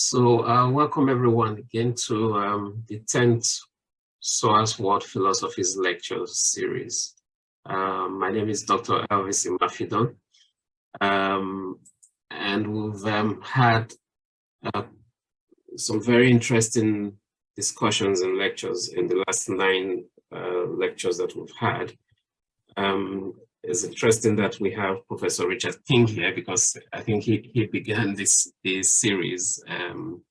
So uh, welcome everyone again to um, the 10th SOAS World Philosophies Lecture Series. Um, my name is Dr. Elvis Imafidon, um, and we've um, had uh, some very interesting discussions and lectures in the last nine uh, lectures that we've had. Um, it's interesting that we have Professor Richard King here because I think he, he began this, this series um,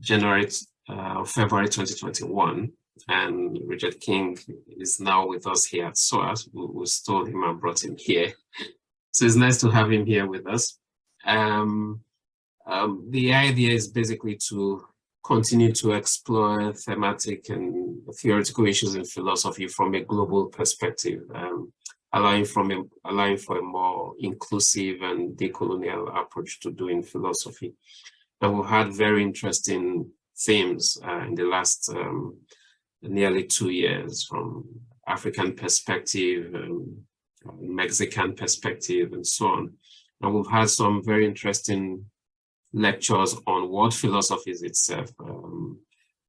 January, uh, February 2021. And Richard King is now with us here at SOAS. We, we stole him and brought him here. So it's nice to have him here with us. Um, um, the idea is basically to continue to explore thematic and theoretical issues in philosophy from a global perspective. Um, allowing from a, allowing for a more inclusive and decolonial approach to doing philosophy. And we've had very interesting themes uh, in the last um, nearly two years from African perspective, um, Mexican perspective, and so on. And we've had some very interesting lectures on what philosophy is itself. Um,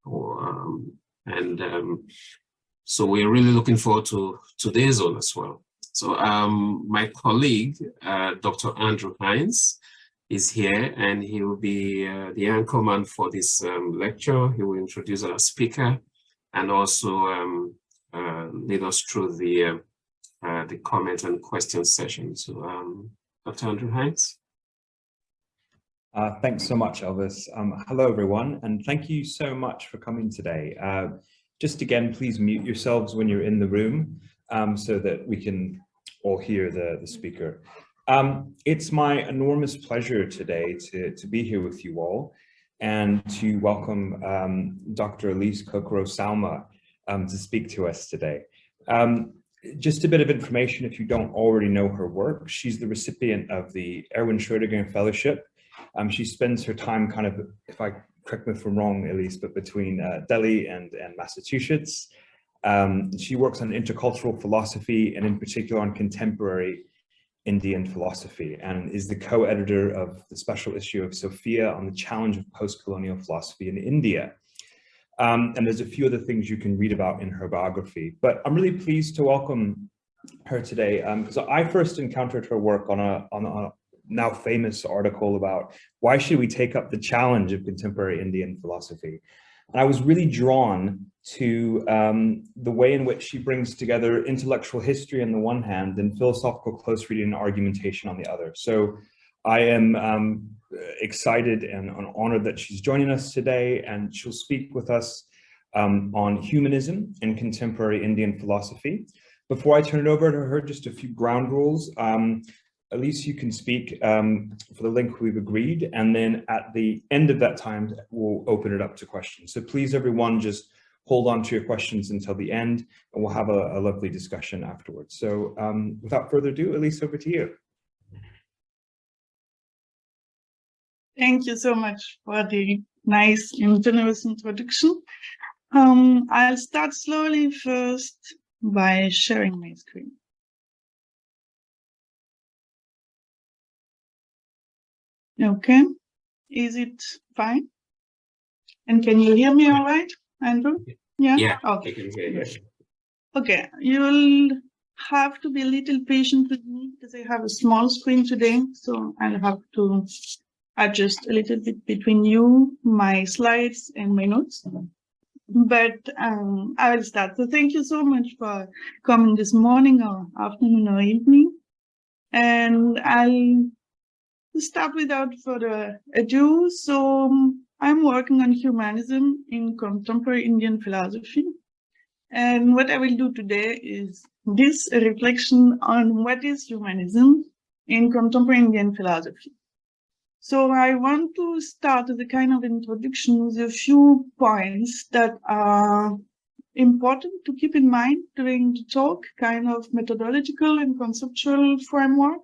or, um, and um, so we're really looking forward to today's one as well. So um, my colleague, uh, Dr. Andrew Hines, is here and he will be uh, the anchorman for this um, lecture. He will introduce our speaker and also um, uh, lead us through the, uh, uh, the comment and question session. So um, Dr. Andrew Hines. Uh, thanks so much, Elvis. Um, hello, everyone, and thank you so much for coming today. just again, please mute yourselves when you're in the room um, so that we can all hear the, the speaker. Um, it's my enormous pleasure today to, to be here with you all and to welcome um, Dr. Elise Coquereau-Saouma um, to speak to us today. Um, just a bit of information if you don't already know her work. She's the recipient of the Erwin Schrödinger Fellowship. Um, she spends her time kind of, if I correct me if I'm wrong, Elise, but between uh, Delhi and, and Massachusetts. Um, she works on intercultural philosophy and in particular on contemporary Indian philosophy and is the co-editor of the special issue of Sophia on the challenge of post-colonial philosophy in India. Um, and there's a few other things you can read about in her biography, but I'm really pleased to welcome her today because um, I first encountered her work on a, on a now famous article about why should we take up the challenge of contemporary Indian philosophy. And I was really drawn to um, the way in which she brings together intellectual history on the one hand and philosophical close reading and argumentation on the other. So I am um, excited and honored that she's joining us today and she'll speak with us um, on humanism in contemporary Indian philosophy. Before I turn it over to her, just a few ground rules. Um, Elise you can speak um, for the link we've agreed. And then at the end of that time, we'll open it up to questions. So please, everyone, just hold on to your questions until the end, and we'll have a, a lovely discussion afterwards. So um, without further ado, Elise, over to you. Thank you so much for the nice and generous introduction. Um, I'll start slowly first by sharing my screen. Okay, is it fine? And can you hear me all right, Andrew? Yeah? Yeah, okay. I can hear you. Okay, you'll have to be a little patient with me because I have a small screen today, so I'll have to adjust a little bit between you, my slides, and my notes. But um, I will start. So thank you so much for coming this morning or afternoon or evening. And I'll start without further ado. So um, I'm working on humanism in contemporary Indian philosophy. And what I will do today is this reflection on what is humanism in contemporary Indian philosophy. So I want to start with a kind of introduction with a few points that are important to keep in mind during the talk, kind of methodological and conceptual framework.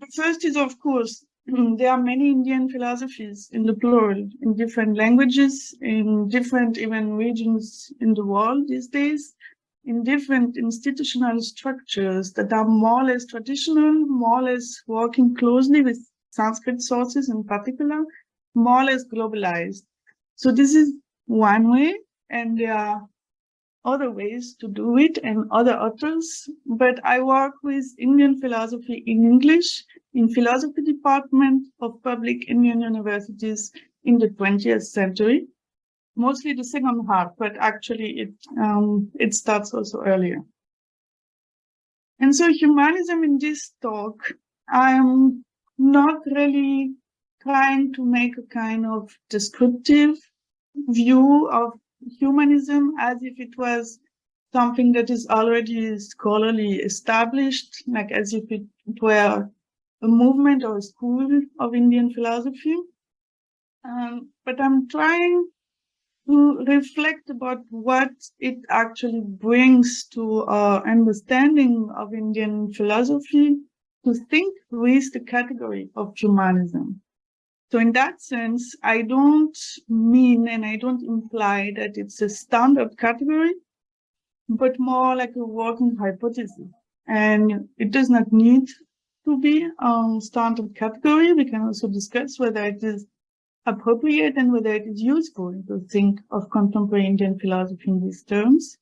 The first is, of course, there are many Indian philosophies in the plural, in different languages, in different even regions in the world these days, in different institutional structures that are more or less traditional, more or less working closely with Sanskrit sources in particular, more or less globalized. So this is one way, and there are other ways to do it and other authors, but I work with Indian philosophy in English in philosophy department of public Indian universities in the 20th century, mostly the second half, but actually it, um, it starts also earlier. And so humanism in this talk, I'm not really trying to make a kind of descriptive view of humanism as if it was something that is already scholarly established, like as if it were a movement or a school of Indian philosophy. Um, but I'm trying to reflect about what it actually brings to our understanding of Indian philosophy to think with the category of humanism. So in that sense, I don't mean and I don't imply that it's a standard category, but more like a working hypothesis. And it does not need to be a standard category. We can also discuss whether it is appropriate and whether it is useful to think of contemporary Indian philosophy in these terms.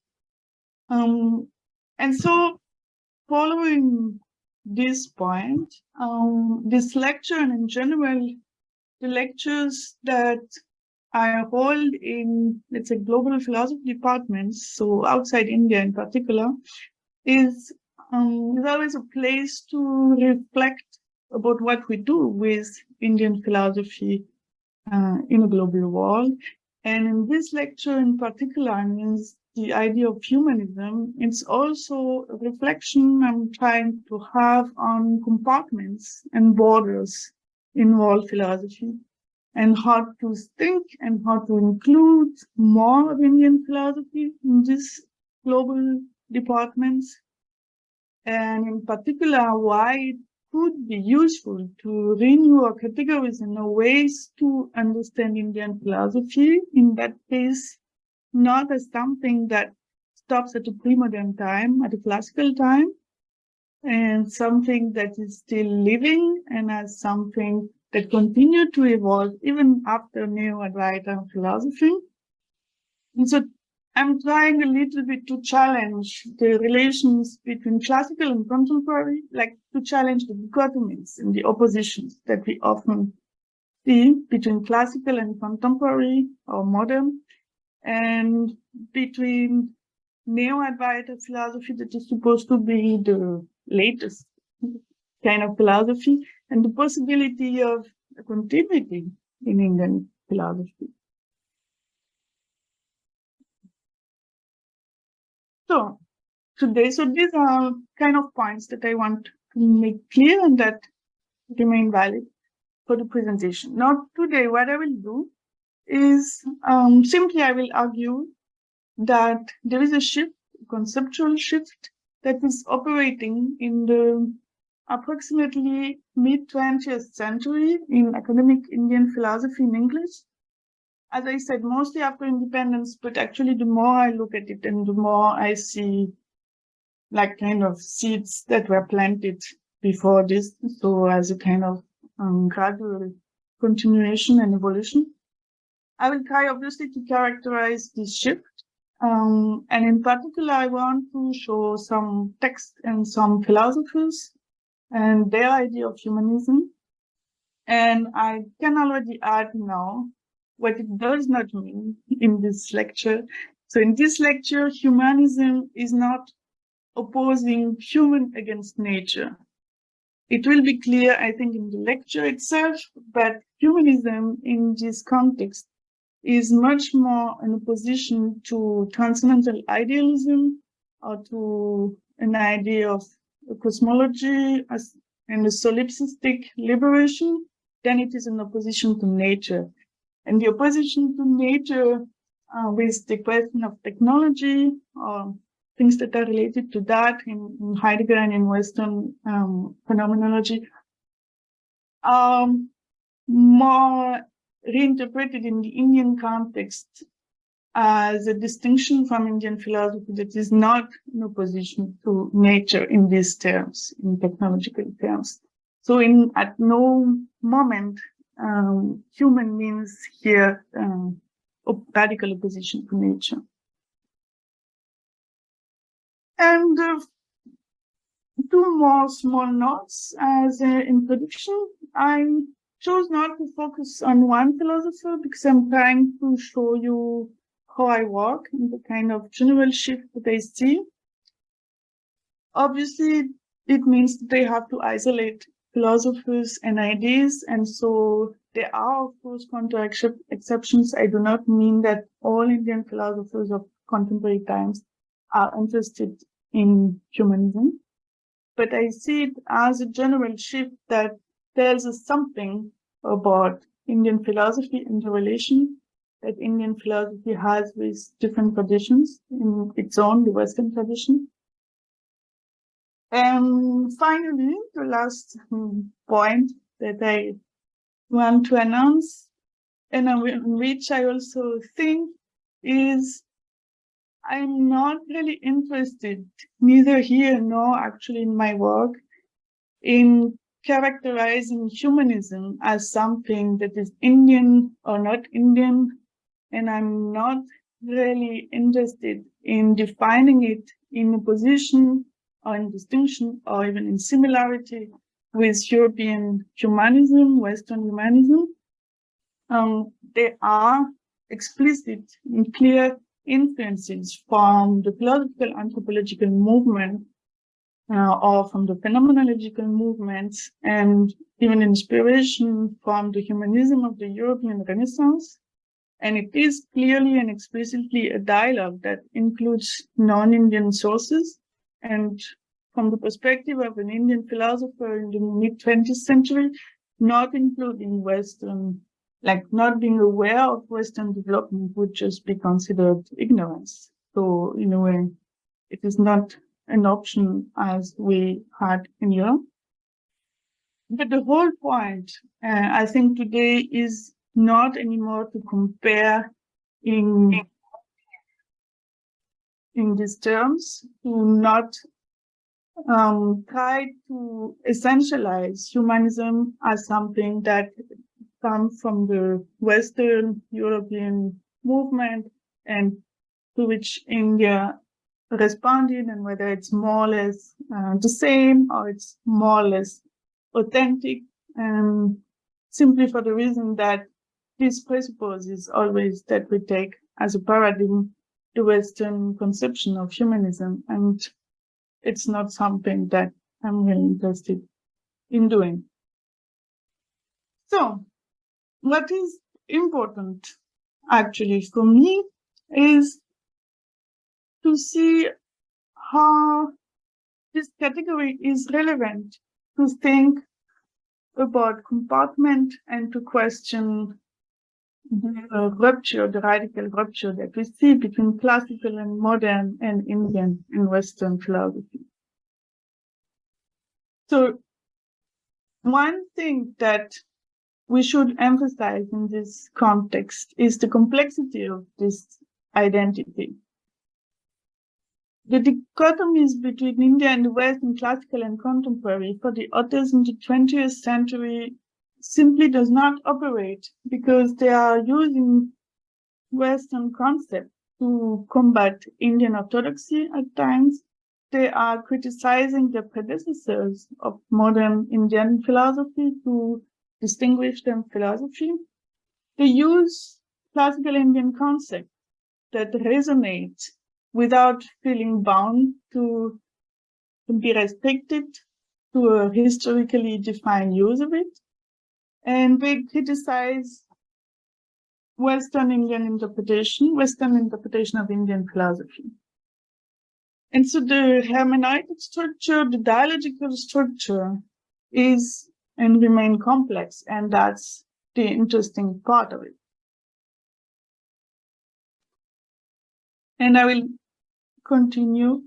Um, and so following this point, um, this lecture and in general the lectures that I hold in, let's say, global philosophy departments, so outside India in particular, is, um, is always a place to reflect about what we do with Indian philosophy uh, in a global world. And in this lecture in particular, means the idea of humanism, it's also a reflection I'm trying to have on compartments and borders in world philosophy and how to think and how to include more of Indian philosophy in these global departments. And in particular, why it could be useful to renew our categories and ways to understand Indian philosophy in that case, not as something that stops at a pre-modern time, at a classical time, and something that is still living and as something that continue to evolve even after neo-Advaita philosophy. And so I'm trying a little bit to challenge the relations between classical and contemporary, like to challenge the dichotomies and the oppositions that we often see between classical and contemporary or modern, and between neo-Advaita philosophy that is supposed to be the latest kind of philosophy and the possibility of continuity in Indian philosophy. So today, so these are kind of points that I want to make clear and that remain valid for the presentation. Now today, what I will do is um, simply I will argue that there is a shift, a conceptual shift that is operating in the approximately mid-20th century in academic Indian philosophy in English. As I said, mostly after independence, but actually the more I look at it and the more I see like kind of seeds that were planted before this. So as a kind of um, gradual continuation and evolution. I will try obviously to characterize this shift. Um, and in particular, I want to show some texts and some philosophers and their idea of humanism. And I can already add now what it does not mean in this lecture. So in this lecture, humanism is not opposing human against nature. It will be clear, I think, in the lecture itself, but humanism in this context is much more in opposition to transcendental idealism or to an idea of cosmology as and a solipsistic liberation, than it is in opposition to nature. And the opposition to nature uh, with the question of technology or things that are related to that in, in Heidegger and in Western um, phenomenology um, more reinterpreted in the Indian context as a distinction from Indian philosophy that is not in opposition to nature in these terms, in technological terms. So in at no moment um, human means here um, radical opposition to nature. And uh, two more small notes as an introduction. I chose not to focus on one philosopher because I'm trying to show you how I work and the kind of general shift that I see. Obviously, it means that they have to isolate philosophers and ideas, and so there are, of course, counter exceptions. I do not mean that all Indian philosophers of contemporary times are interested in humanism, but I see it as a general shift that tells us something about Indian philosophy and the relation that Indian philosophy has with different traditions in its own, the Western tradition. And finally, the last hmm, point that I want to announce, and which I also think is I'm not really interested, neither here nor actually in my work, in characterizing humanism as something that is Indian or not Indian, and I'm not really interested in defining it in opposition or in distinction or even in similarity with European humanism, Western humanism. Um, there are explicit and clear influences from the philosophical anthropological movement uh, or from the phenomenological movements and even inspiration from the humanism of the European Renaissance. And it is clearly and explicitly a dialogue that includes non-Indian sources. And from the perspective of an Indian philosopher in the mid 20th century, not including Western like not being aware of Western development would just be considered ignorance. So in a way, it is not an option as we had in Europe. But the whole point, uh, I think today is not anymore to compare in, in these terms, to not um, try to essentialize humanism as something that comes from the Western European movement and to which India responded and whether it's more or less uh, the same or it's more or less authentic and simply for the reason that this presupposes always that we take as a paradigm the Western conception of humanism and it's not something that I'm really interested in doing. So what is important actually for me is to see how this category is relevant to think about compartment and to question the rupture, the radical rupture that we see between classical and modern and Indian and Western philosophy. So one thing that we should emphasize in this context is the complexity of this identity. The dichotomies between India and the West in classical and contemporary for the authors in the 20th century simply does not operate because they are using Western concepts to combat Indian orthodoxy at times. They are criticizing the predecessors of modern Indian philosophy to distinguish in philosophy, they use classical Indian concepts that resonate without feeling bound to, be restricted to a historically defined use of it. And they criticize Western Indian interpretation, Western interpretation of Indian philosophy. And so the hermeneutic structure, the dialogical structure is and remain complex. And that's the interesting part of it. And I will continue.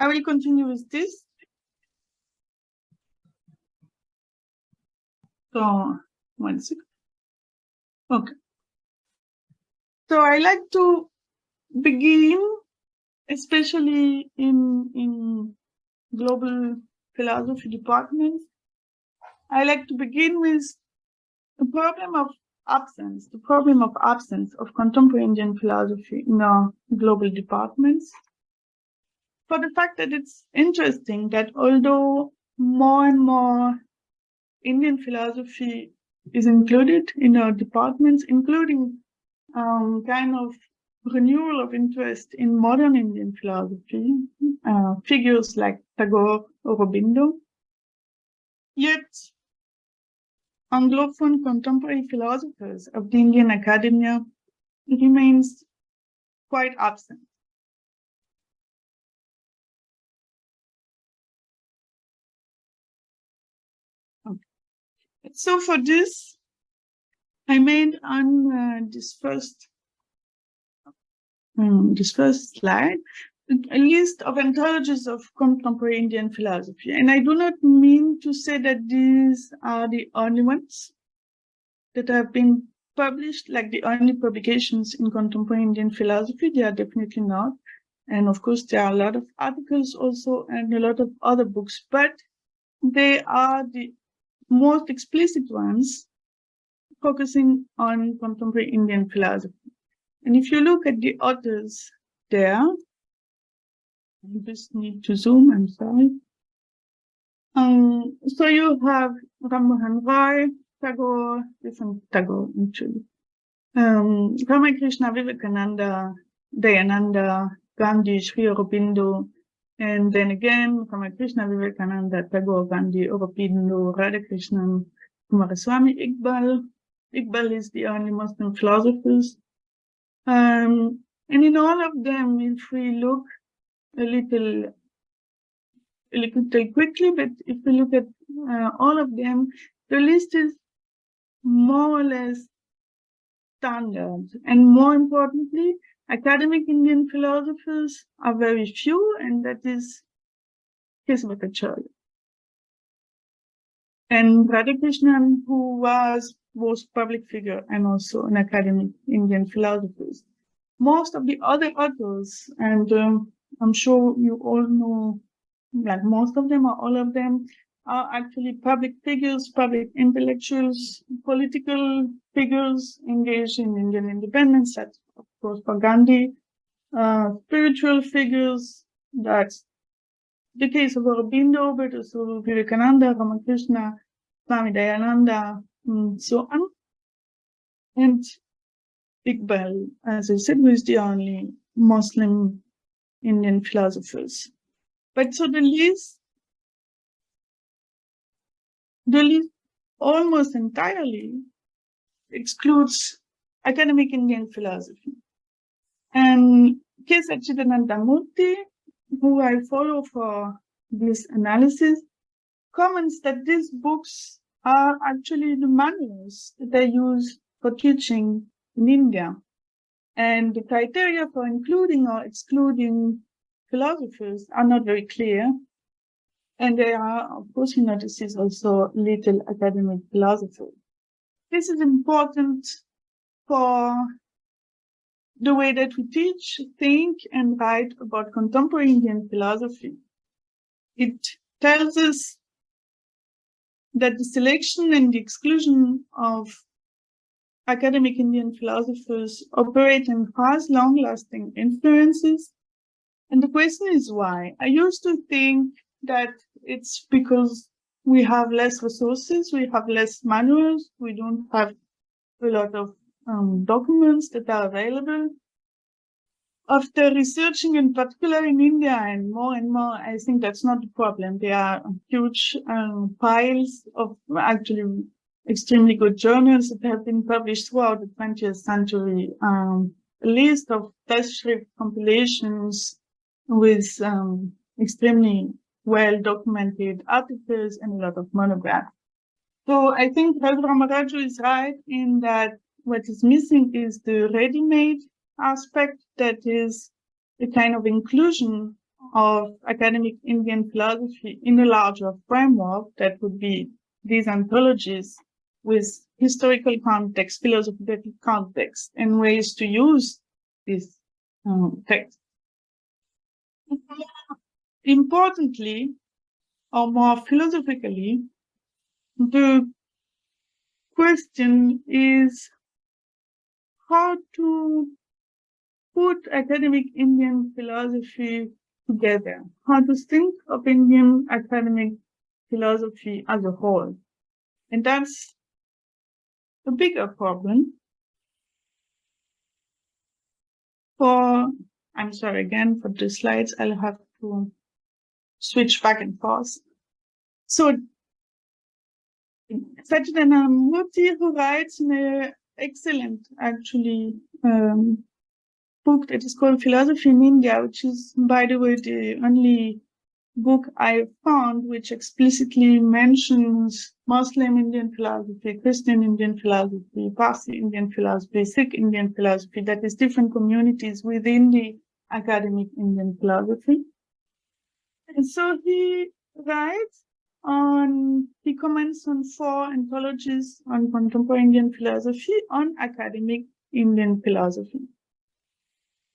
I will continue with this. So, one second. Okay. So I like to begin, especially in, in global philosophy departments, I like to begin with the problem of absence, the problem of absence of contemporary Indian philosophy in our global departments. For the fact that it's interesting that although more and more Indian philosophy is included in our departments, including um, kind of renewal of interest in modern Indian philosophy, uh, figures like Tagore or Aurobindo. Yet, Anglophone contemporary philosophers of the Indian academia remains quite absent. So for this, I made on uh, this first um, this first slide a list of anthologies of contemporary Indian philosophy. And I do not mean to say that these are the only ones that have been published, like the only publications in contemporary Indian philosophy. They are definitely not. And of course, there are a lot of articles also and a lot of other books, but they are the most explicit ones focusing on contemporary Indian philosophy. And if you look at the authors there, I just need to zoom, I'm sorry. Um, so you have Rammohan Tagore, different Tagore actually. Um, Ramakrishna, Vivekananda, Dayananda, Gandhi, Sri Aurobindo, and then again, Ramakrishna, Vivekananda, Tagore, Gandhi, Aurobindo, Radhakrishnan, Coomaraswamy, Iqbal. Iqbal is the only Muslim philosophers. Um, and in all of them, if we look a little, a little quickly, but if we look at uh, all of them, the list is more or less standard. And more importantly, academic Indian philosophers are very few, and that is K.C. Bhattacharya. And Radhakrishnan, who was both public figure and also an academic Indian philosopher. Most of the other authors, and um, I'm sure you all know, like most of them or all of them, are actually public figures, public intellectuals, political figures engaged in Indian independence. That's, of course, for Gandhi. Uh, spiritual figures, that's the case of Aurobindo, but also Vivekananda, Ramakrishna, Swami Dayananda, and so on. And Iqbal, as I said, was the only Muslim Indian philosophers. But so the list almost entirely excludes academic Indian philosophy. And K. Sachidananda Murthy, who I follow for this analysis, comments that these books are actually the manuals that they use for teaching in India. And the criteria for including or excluding philosophers are not very clear. And there are, of course, you notice, also little academic philosophers. This is important for the way that we teach, think, and write about contemporary Indian philosophy. It tells us that the selection and the exclusion of academic Indian philosophers operate and has long-lasting influences. And the question is why? I used to think that it's because we have less resources, we have less manuals, we don't have a lot of um, documents that are available. After researching in particular in India and more and more, I think that's not the problem. There are huge um, piles of actually extremely good journals that have been published throughout the 20th century. Um, a list of test compilations with um, extremely well documented articles and a lot of monographs. So I think Raghu Ramaraju is right in that what is missing is the ready-made aspect that is the kind of inclusion of academic Indian philosophy in a larger framework that would be these anthologies with historical context, philosophical context, and ways to use this um, text. Importantly, or more philosophically, the question is how to put academic Indian philosophy together, how to think of Indian academic philosophy as a whole. And that's a bigger problem for, I'm sorry again for the slides, I'll have to switch back and forth. So Sachidananda Murthy, who writes an excellent, actually, um, book that is called Philosophy in India, which is, by the way, the only book I found which explicitly mentions Muslim Indian philosophy, Christian Indian philosophy, Parsi Indian philosophy, Sikh Indian philosophy, that is different communities within the academic Indian philosophy. And so he writes on, he comments on four anthologies on contemporary Indian philosophy on academic Indian philosophy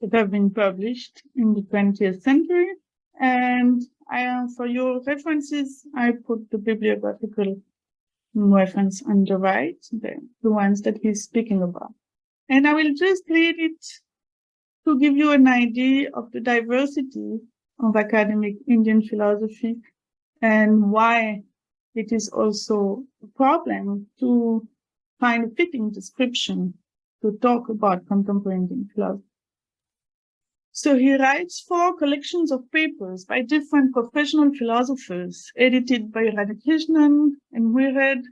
that have been published in the 20th century. And I, uh, for your references, I put the bibliographical reference on the right, the, the ones that he's speaking about. And I will just read it to give you an idea of the diversity of academic Indian philosophy and why it is also a problem to find a fitting description to talk about contemporary Indian philosophy. So he writes four collections of papers by different professional philosophers, edited by Radhakrishnan and Muirhead,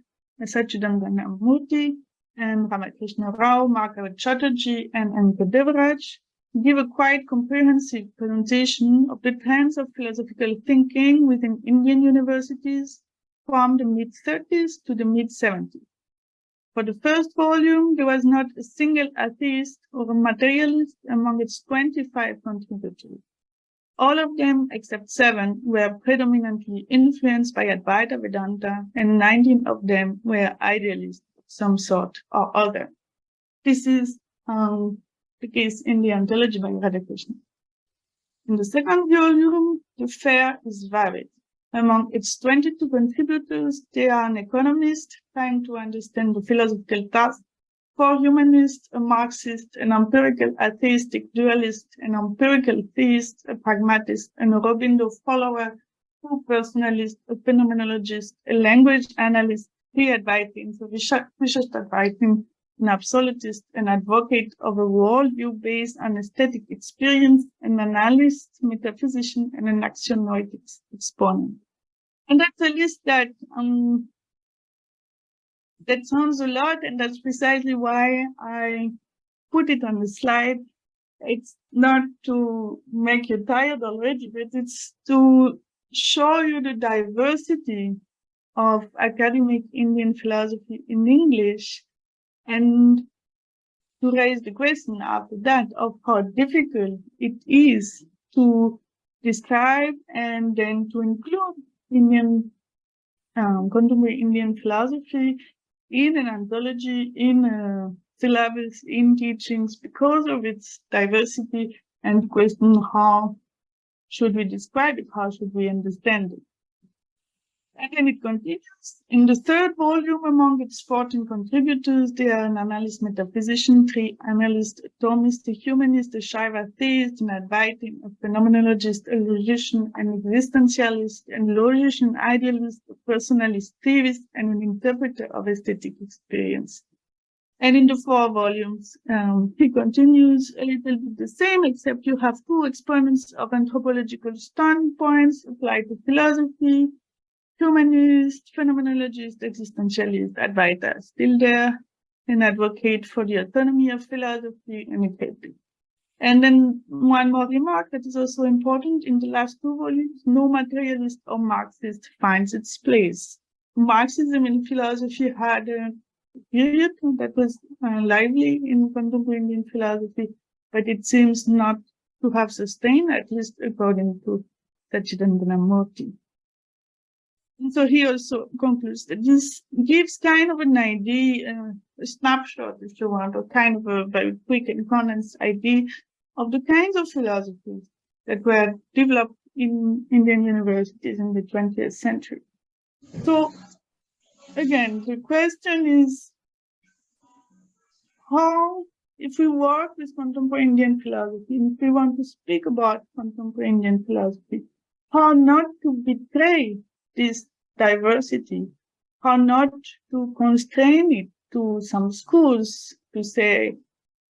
Sachidananda Murthy, and Ramakrishna Rao, Margaret Chatterjee, and N.K. Devaraj, give a quite comprehensive presentation of the trends of philosophical thinking within Indian universities from the mid-30s to the mid-70s. For the first volume, there was not a single atheist or a materialist among its 25 contributors. All of them, except seven, were predominantly influenced by Advaita Vedanta, and 19 of them were idealists of some sort or other. This is um, the case in the anthology by. In the second volume, the fair is varied. Among its 22 contributors, there are an economist trying to understand the philosophical task, four humanists, a Marxist, an empirical atheistic dualist, an empirical theist, a pragmatist, an Aurobindo follower, two personalists, a phenomenologist, a language analyst, three Advaitins, a Vishishtadvaitin, an absolutist, an advocate of a worldview based on aesthetic experience, an analyst, metaphysician, and an axionoic exponent. And that's a list that um, that sounds a lot, and that's precisely why I put it on the slide. It's not to make you tired already, but it's to show you the diversity of academic Indian philosophy in English and to raise the question after that of how difficult it is to describe and then to include Indian um, contemporary Indian philosophy in an anthology, in a syllabus, in teachings because of its diversity and question how should we describe it, how should we understand it. And then it continues. In the third volume, among its 14 contributors, there are an analyst metaphysician, three analysts, Thomist, a humanist, a Shaiva theist, an Advaitin, a phenomenologist, a logician, an existentialist, an logician idealist, a personalist theorist, and an interpreter of aesthetic experience. And in the four volumes, um, he continues a little bit the same, except you have two exponents of anthropological standpoints applied to philosophy, humanist, phenomenologist, existentialist, Advaita still there, and advocate for the autonomy of philosophy and equity. And then one more remark that is also important in the last two volumes, no materialist or Marxist finds its place. Marxism in philosophy had a period that was uh, lively in contemporary Indian philosophy, but it seems not to have sustained, at least according to Sachidananda Murthy. So he also concludes that this gives kind of an idea, uh, a snapshot, if you want, or kind of a very quick and condensed idea of the kinds of philosophies that were developed in Indian universities in the 20th century. So again, the question is how, if we work with contemporary Indian philosophy, if we want to speak about contemporary Indian philosophy, how not to betray this diversity, how not to constrain it to some schools to say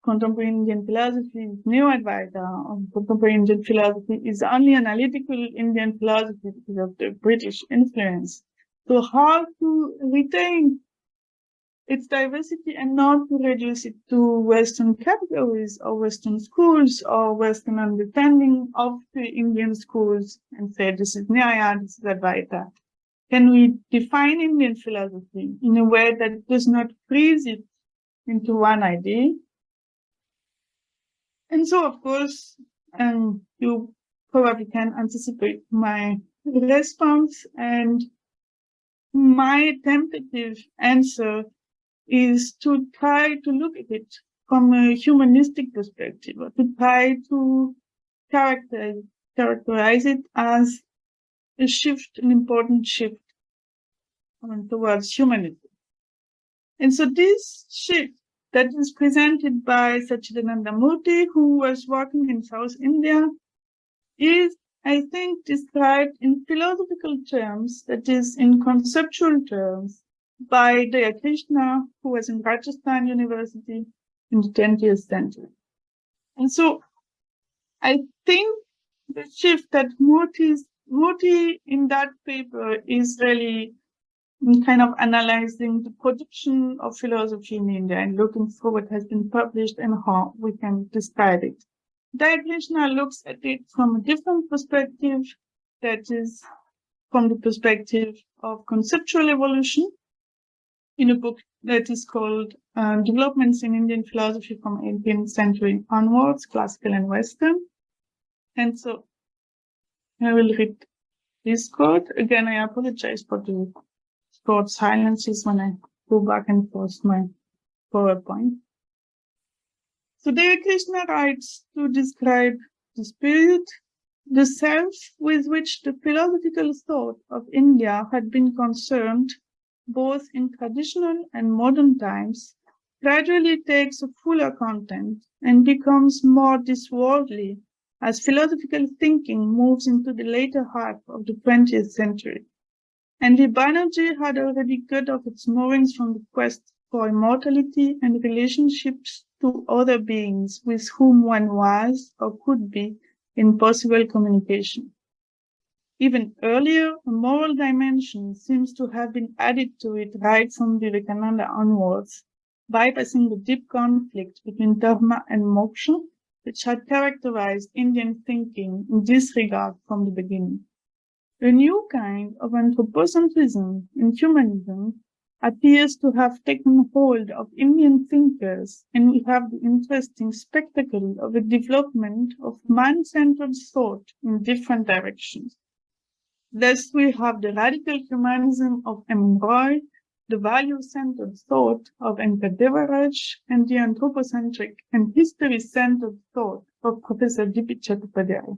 contemporary Indian philosophy is neo-Advaita, or uh, um, contemporary Indian philosophy is only analytical Indian philosophy because of the British influence. So how to retain its diversity and not to reduce it to Western categories or Western schools or Western understanding of the Indian schools and say this is Nyaya, this is Advaita. Can we define Indian philosophy in a way that does not freeze it into one idea? And so, of course, um, you probably can anticipate my response and my tentative answer is to try to look at it from a humanistic perspective, or to try to characterize, characterize it as a shift, an important shift um, towards humanism. And so this shift that is presented by Sachidananda Murthy, who was working in South India, is, I think, described in philosophical terms, that is, in conceptual terms, by Daya Krishna, who was in Rajasthan University in the 20th century. And so I think the shift that Murthy's, Murthy in that paper is really kind of analyzing the production of philosophy in India and looking for what has been published and how we can describe it. Daya looks at it from a different perspective, that is from the perspective of conceptual evolution in a book that is called uh, Developments in Indian Philosophy from 18th Century Onwards, Classical and Western. And so I will read this quote. Again, I apologize for the short silences when I go back and post my PowerPoint. So Daya Krishna writes to describe the spirit, the self with which the philosophical thought of India had been concerned, both in traditional and modern times, gradually takes a fuller content and becomes more disworldly as philosophical thinking moves into the later half of the 20th century. And the Banerjee had already cut off its moorings from the quest for immortality and relationships to other beings with whom one was or could be in possible communication. Even earlier, a moral dimension seems to have been added to it right from Vivekananda onwards, bypassing the deep conflict between dharma and moksha, which had characterized Indian thinking in this regard from the beginning. A new kind of anthropocentrism in humanism appears to have taken hold of Indian thinkers, and we have the interesting spectacle of a development of man-centered thought in different directions. Thus, we have the radical humanism of M. Roy, the value-centered thought of N.K. Devaraj, and the anthropocentric and history-centered thought of Professor D.P. Chattopadhyay.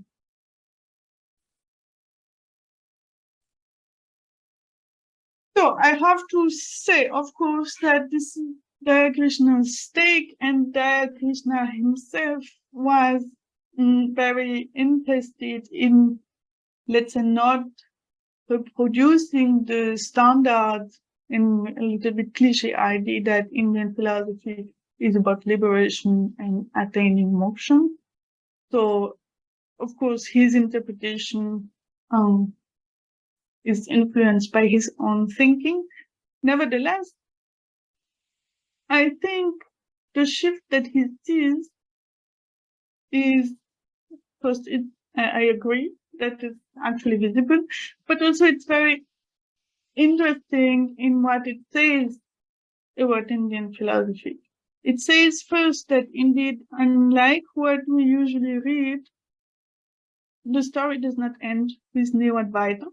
So I have to say, of course, that this is Daya Krishna's stake and Daya Krishna himself was mm, very interested in, let's say, not reproducing the standard in a little bit cliche idea that Indian philosophy is about liberation and attaining moksha. So, of course, his interpretation um, is influenced by his own thinking. Nevertheless, I think the shift that he sees is first, it, I agree that is actually visible, but also it's very interesting in what it says about Indian philosophy. It says first that indeed, unlike what we usually read, the story does not end with Neo-Advaita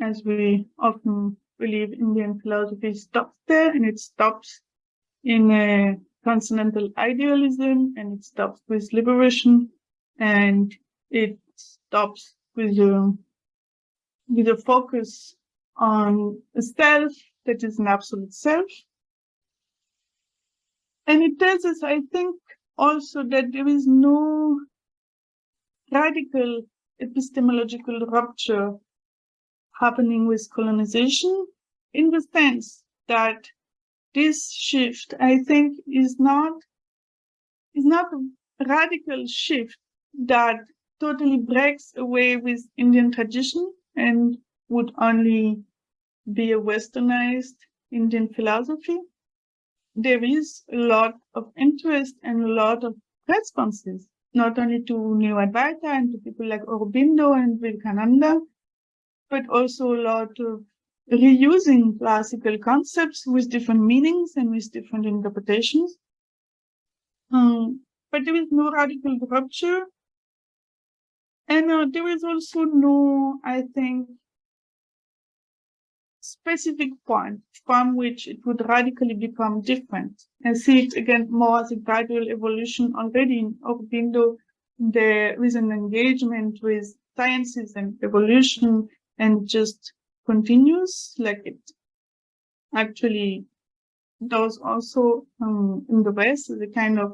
as we often believe Indian philosophy stops there and it stops in a transcendental idealism and it stops with liberation. and it stops with a, with a focus on a self that is an absolute self. And it tells us, I think, also that there is no radical epistemological rupture happening with colonization in the sense that this shift, I think, is not is not a radical shift that totally breaks away with Indian tradition and would only be a westernized Indian philosophy. There is a lot of interest and a lot of responses, not only to New Advaita and to people like Aurobindo and Vivekananda, but also a lot of reusing classical concepts with different meanings and with different interpretations. Um, but there is no radical rupture. And uh, there is also no, I think, specific point from which it would radically become different. and see it again more as a gradual evolution already in Aurobindo. There is an engagement with sciences and evolution and just continues like it actually does also um, in the West, the kind of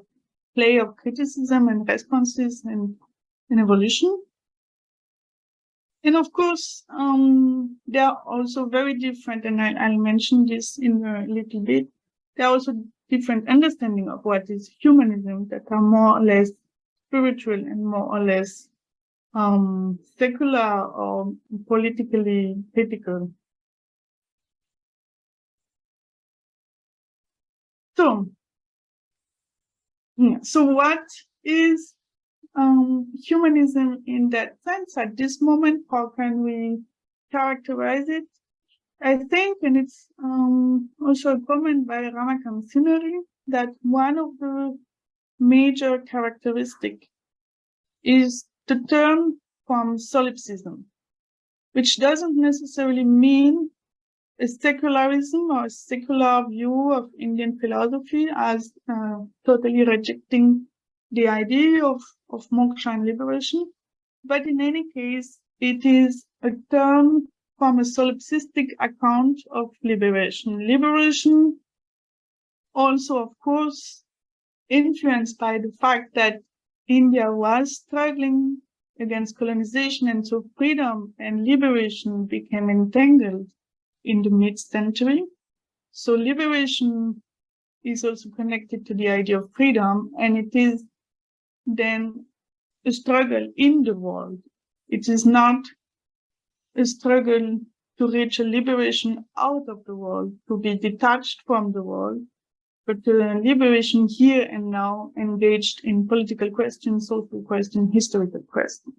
play of criticism and responses and, and evolution. And of course, um, they are also very different, and I, will mention this in a little bit. There are also different understanding of what is humanism that are more or less spiritual and more or less um, secular or politically critical. So, so what is um, humanism in that sense at this moment? How can we characterize it? I think, and it's um, also a comment by Ramakant Sinari, that one of the major characteristic is the term from solipsism, which doesn't necessarily mean a secularism or a secular view of Indian philosophy as uh, totally rejecting the idea of, of moksha and liberation. But in any case, it is a term from a solipsistic account of liberation. Liberation also, of course, influenced by the fact that India was struggling against colonization and so freedom and liberation became entangled in the mid-century. So liberation is also connected to the idea of freedom and it is then a struggle in the world. It is not a struggle to reach a liberation out of the world, to be detached from the world, but to a liberation here and now engaged in political questions, social questions, historical questions.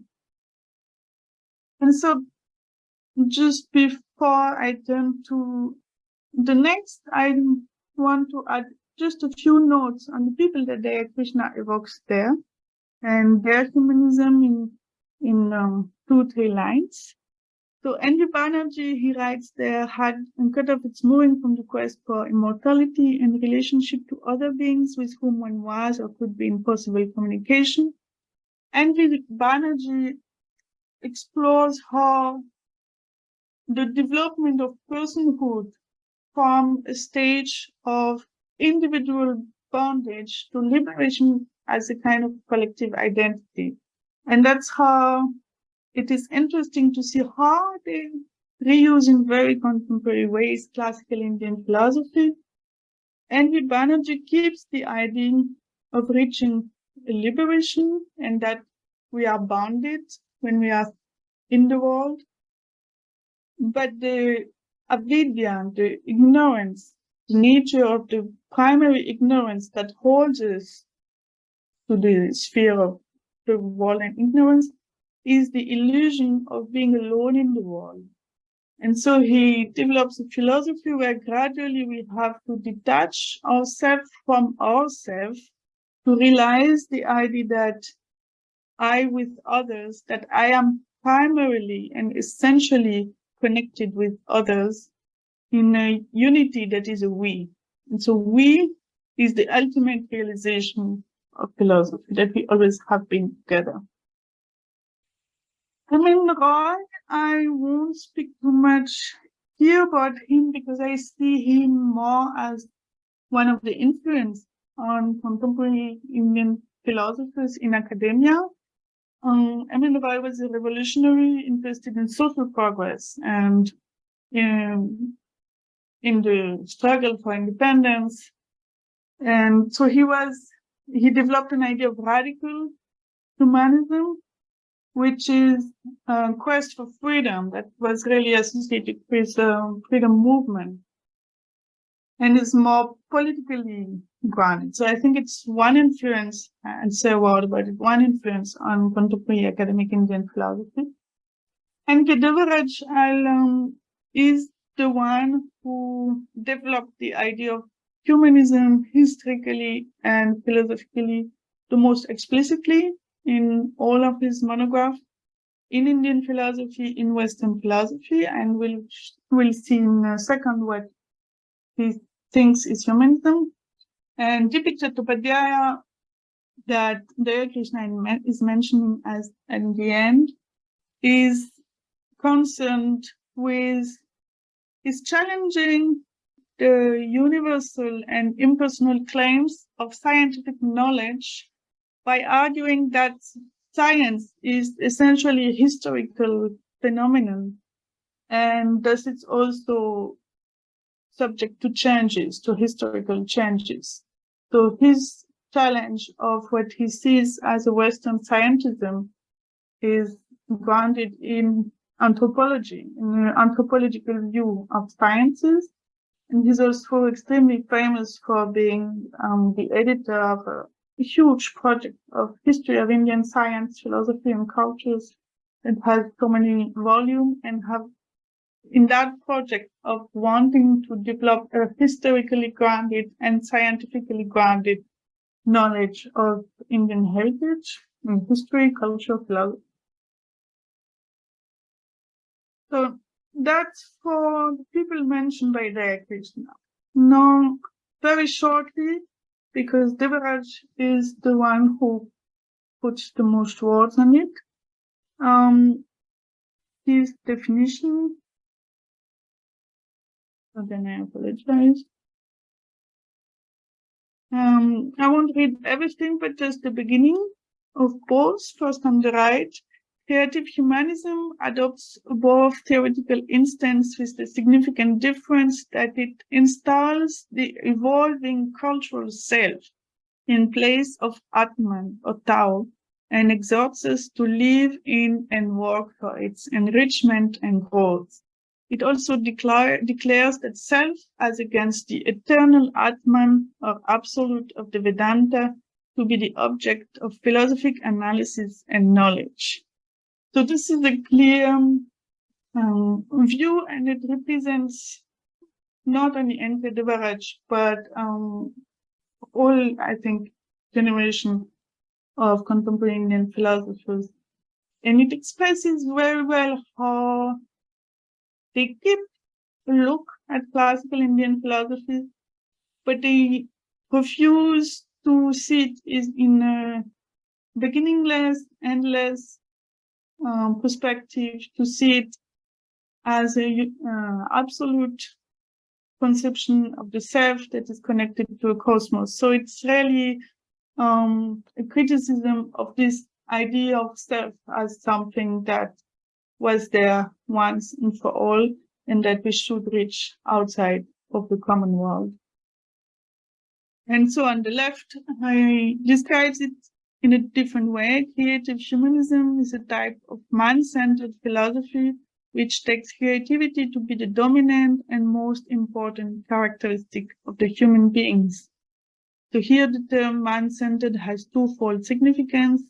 And so just before I turn to the next, I want to add just a few notes on the people that Daya Krishna evokes there and their humanism in, in um, two, three lines. So N.V. Banerjee, he writes there, had cut off its moving from the quest for immortality in relationship to other beings with whom one was or could be in possible communication. N.V. Banerjee explores how the development of personhood from a stage of individual bondage to liberation as a kind of collective identity. And that's how it is interesting to see how they reuse in very contemporary ways classical Indian philosophy. And with Banerjee keeps the idea of reaching liberation and that we are bounded when we are in the world. But the avidya, the ignorance, the nature of the primary ignorance that holds us to the sphere of the world and ignorance is the illusion of being alone in the world. And so he develops a philosophy where gradually we have to detach ourselves from ourselves to realize the idea that I with others, that I am primarily and essentially connected with others in a unity that is a we. And so we is the ultimate realization of philosophy, that we always have been together. I mean, Roy, I won't speak too much here about him because I see him more as one of the influence on contemporary Indian philosophers in academia. Um, M.N. Roy was a revolutionary interested in social progress and in, in the struggle for independence. And so he was, he developed an idea of radical humanism, which is a quest for freedom that was really associated with the freedom movement and is more politically grounded. So I think it's one influence, and say a word about it, one influence on contemporary academic Indian philosophy. And Devaraj um, is the one who developed the idea of humanism historically and philosophically the most explicitly in all of his monographs in Indian philosophy, in Western philosophy, and we'll, we'll see in a second what he thinks is humanism. And D.P. Chattopadhyaya, that Daya Krishna is mentioning as at the end, is concerned with, is challenging the universal and impersonal claims of scientific knowledge by arguing that science is essentially a historical phenomenon and thus it's also subject to changes, to historical changes. So his challenge of what he sees as a Western scientism is grounded in anthropology, in an anthropological view of sciences. And he's also extremely famous for being um, the editor of a, huge project of history of Indian science, philosophy, and cultures that has so many volumes and have in that project of wanting to develop a historically grounded and scientifically grounded knowledge of Indian heritage, and history, culture, philosophy. So that's for the people mentioned by Daya Krishna. Now, very shortly, because Devaraj is the one who puts the most words on it, um, his definition again, I apologize. Um, I won't read everything, but just the beginning of both. First on the right, creative humanism adopts both theoretical instance with the significant difference that it installs the evolving cultural self in place of Atman or Tao and exhorts us to live in and work for its enrichment and growth. It also declare, declares that self as against the eternal Atman or absolute of the Vedanta to be the object of philosophic analysis and knowledge. So this is a clear um, view and it represents not only N.K. Devaraj, but um, all, I think, generation of contemporary Indian philosophers. And it expresses very well how they keep a look at classical Indian philosophy, but they refuse to see it is in a beginningless, endless um, perspective, to see it as a uh, absolute conception of the self that is connected to a cosmos. So it's really um, a criticism of this idea of self as something that was there once and for all, and that we should reach outside of the common world. And so on the left, I describes it in a different way. Creative humanism is a type of man-centered philosophy which takes creativity to be the dominant and most important characteristic of the human beings. So here the term man-centered has twofold significance.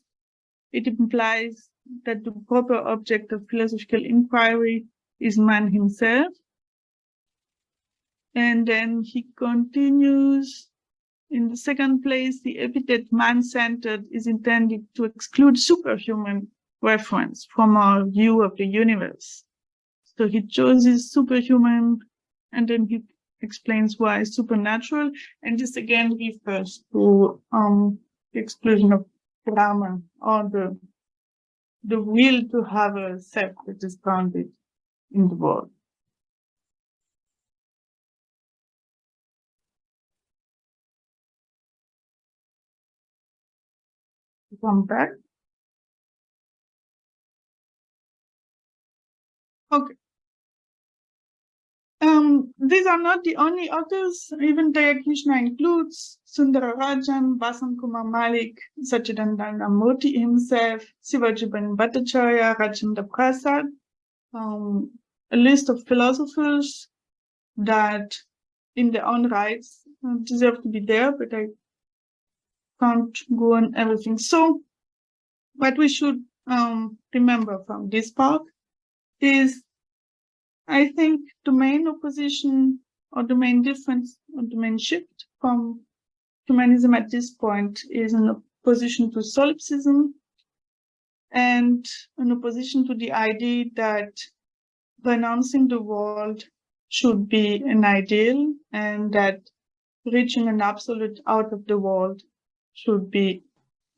It implies that the proper object of philosophical inquiry is man himself. And then he continues, in the second place, the epithet man-centered is intended to exclude superhuman reference from our view of the universe. So he chooses superhuman, and then he explains why supernatural, and this again refers to um, the exclusion of Brahman or the the will to have a self that is grounded in the world. Okay. Um, these are not the only authors. Even Daya Krishna includes Sundararajan, Basant Kumar Malik, Sachidananda Murthy himself, Sibajiban Bhattacharya, Rajendra Prasad, um, a list of philosophers that in their own rights uh, deserve to be there, but I can't go on everything. So what we should um, remember from this part is I think the main opposition or the main difference or the main shift from humanism at this point is an opposition to solipsism and an opposition to the idea that renouncing the world should be an ideal and that reaching an absolute out of the world should be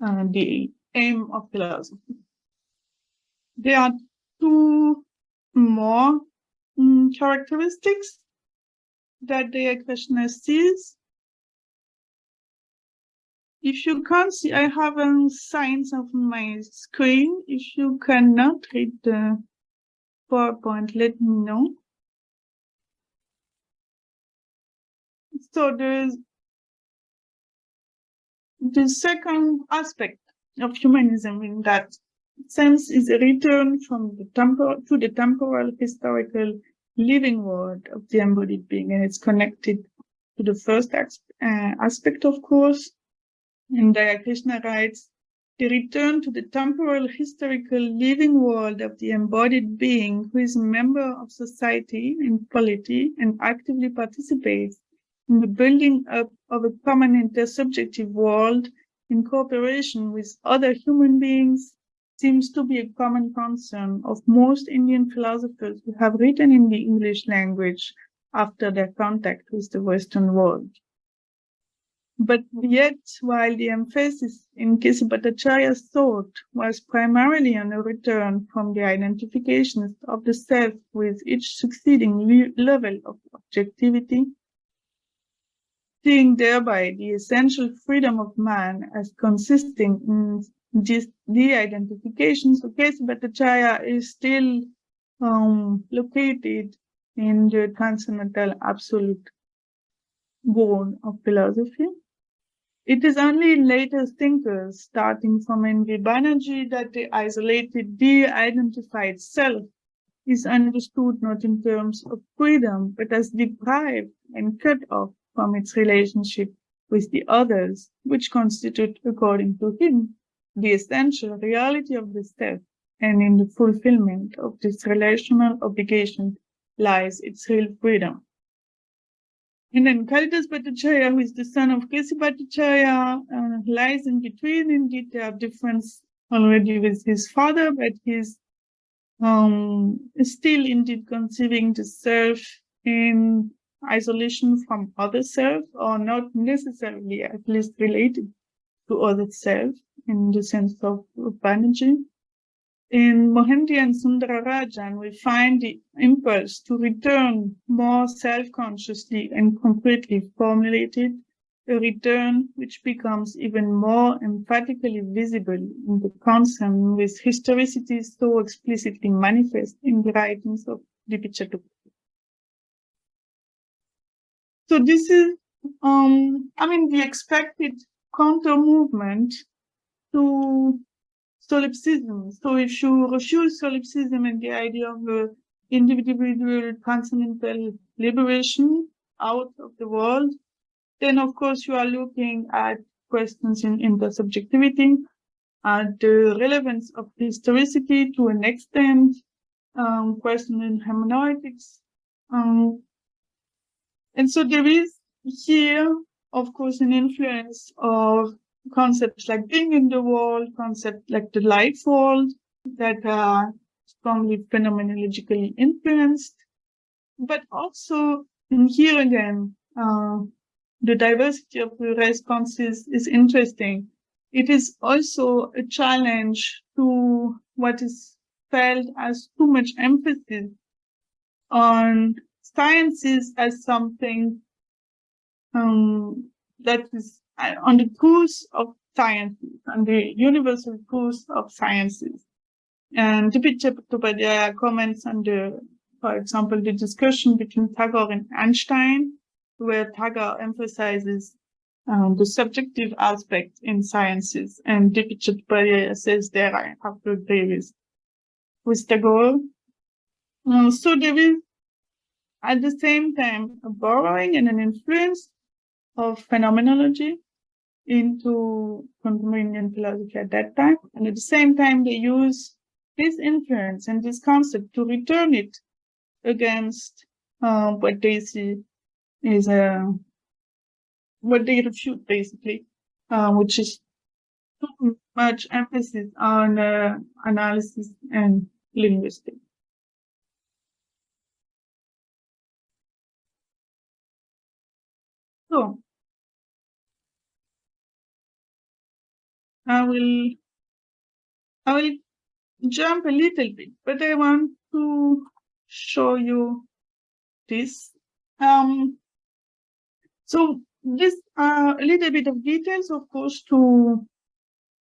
uh, the aim of philosophy. There are two more um, characteristics that the questioner sees. If you can't see, I have a signs of my screen. If you cannot read the PowerPoint, let me know. So the, the second aspect of humanism in that sense is a return from the temporal to the temporal historical living world of the embodied being and it's connected to the first uh, aspect of course. And Daya Krishna writes the return to the temporal historical living world of the embodied being who is a member of society and polity and actively participates in the building up of a common intersubjective world in cooperation with other human beings seems to be a common concern of most Indian philosophers who have written in the English language after their contact with the Western world. But yet, while the emphasis in K.C. Bhattacharya's thought was primarily on a return from the identifications of the self with each succeeding level of objectivity, seeing thereby the essential freedom of man as consisting in this de-identification. So K.C. Bhattacharya is still um, located in the transcendental absolute bone of philosophy. It is only later thinkers, starting from N.V. Banerjee, that the isolated, de-identified self is understood not in terms of freedom, but as deprived and cut off from its relationship with the others, which constitute, according to him, the essential reality of the step, and in the fulfillment of this relational obligation lies its real freedom. And then Kalidas Bhattacharya, who is the son of K.C. Bhattacharya, uh, lies in between. Indeed, there are difference already with his father, but he's um, still indeed conceiving the self in isolation from other self, or not necessarily at least related to other self in the sense of, of. In Mohanty and Sundararajan, we find the impulse to return more self-consciously and concretely formulated, a return which becomes even more emphatically visible in the concern with historicity so explicitly manifest in the writings of D.P. So this is, um, I mean, the expected counter movement to solipsism. So if you refuse solipsism and the idea of uh, individual transcendental liberation out of the world, then of course you are looking at questions in intersubjectivity, at the relevance of historicity to an extent, um, question in hermeneutics. Um, and so there is here, of course, an influence of concepts like being in the world, concepts like the life world that are strongly phenomenologically influenced. But also and here again, uh, the diversity of the responses is interesting. it is also a challenge to what is felt as too much emphasis on sciences as something um, that is uh, on the course of sciences, on the universal course of sciences. And D.P. Chattopadhyaya comments on the, for example, the discussion between Tagore and Einstein, where Tagore emphasizes um, the subjective aspect in sciences, and D.P. Chattopadhyaya says there I have to agree with, with Tagore. So there is, at the same time, borrowing and an influence of phenomenology into contemporary Indian philosophy at that time. And at the same time, they use this influence and this concept to return it against uh, what they see is a uh, what they refute basically, uh, which is too much emphasis on uh, analysis and linguistics. I will I will jump a little bit, but I want to show you this. Um, so this uh, a little bit of details, of course, to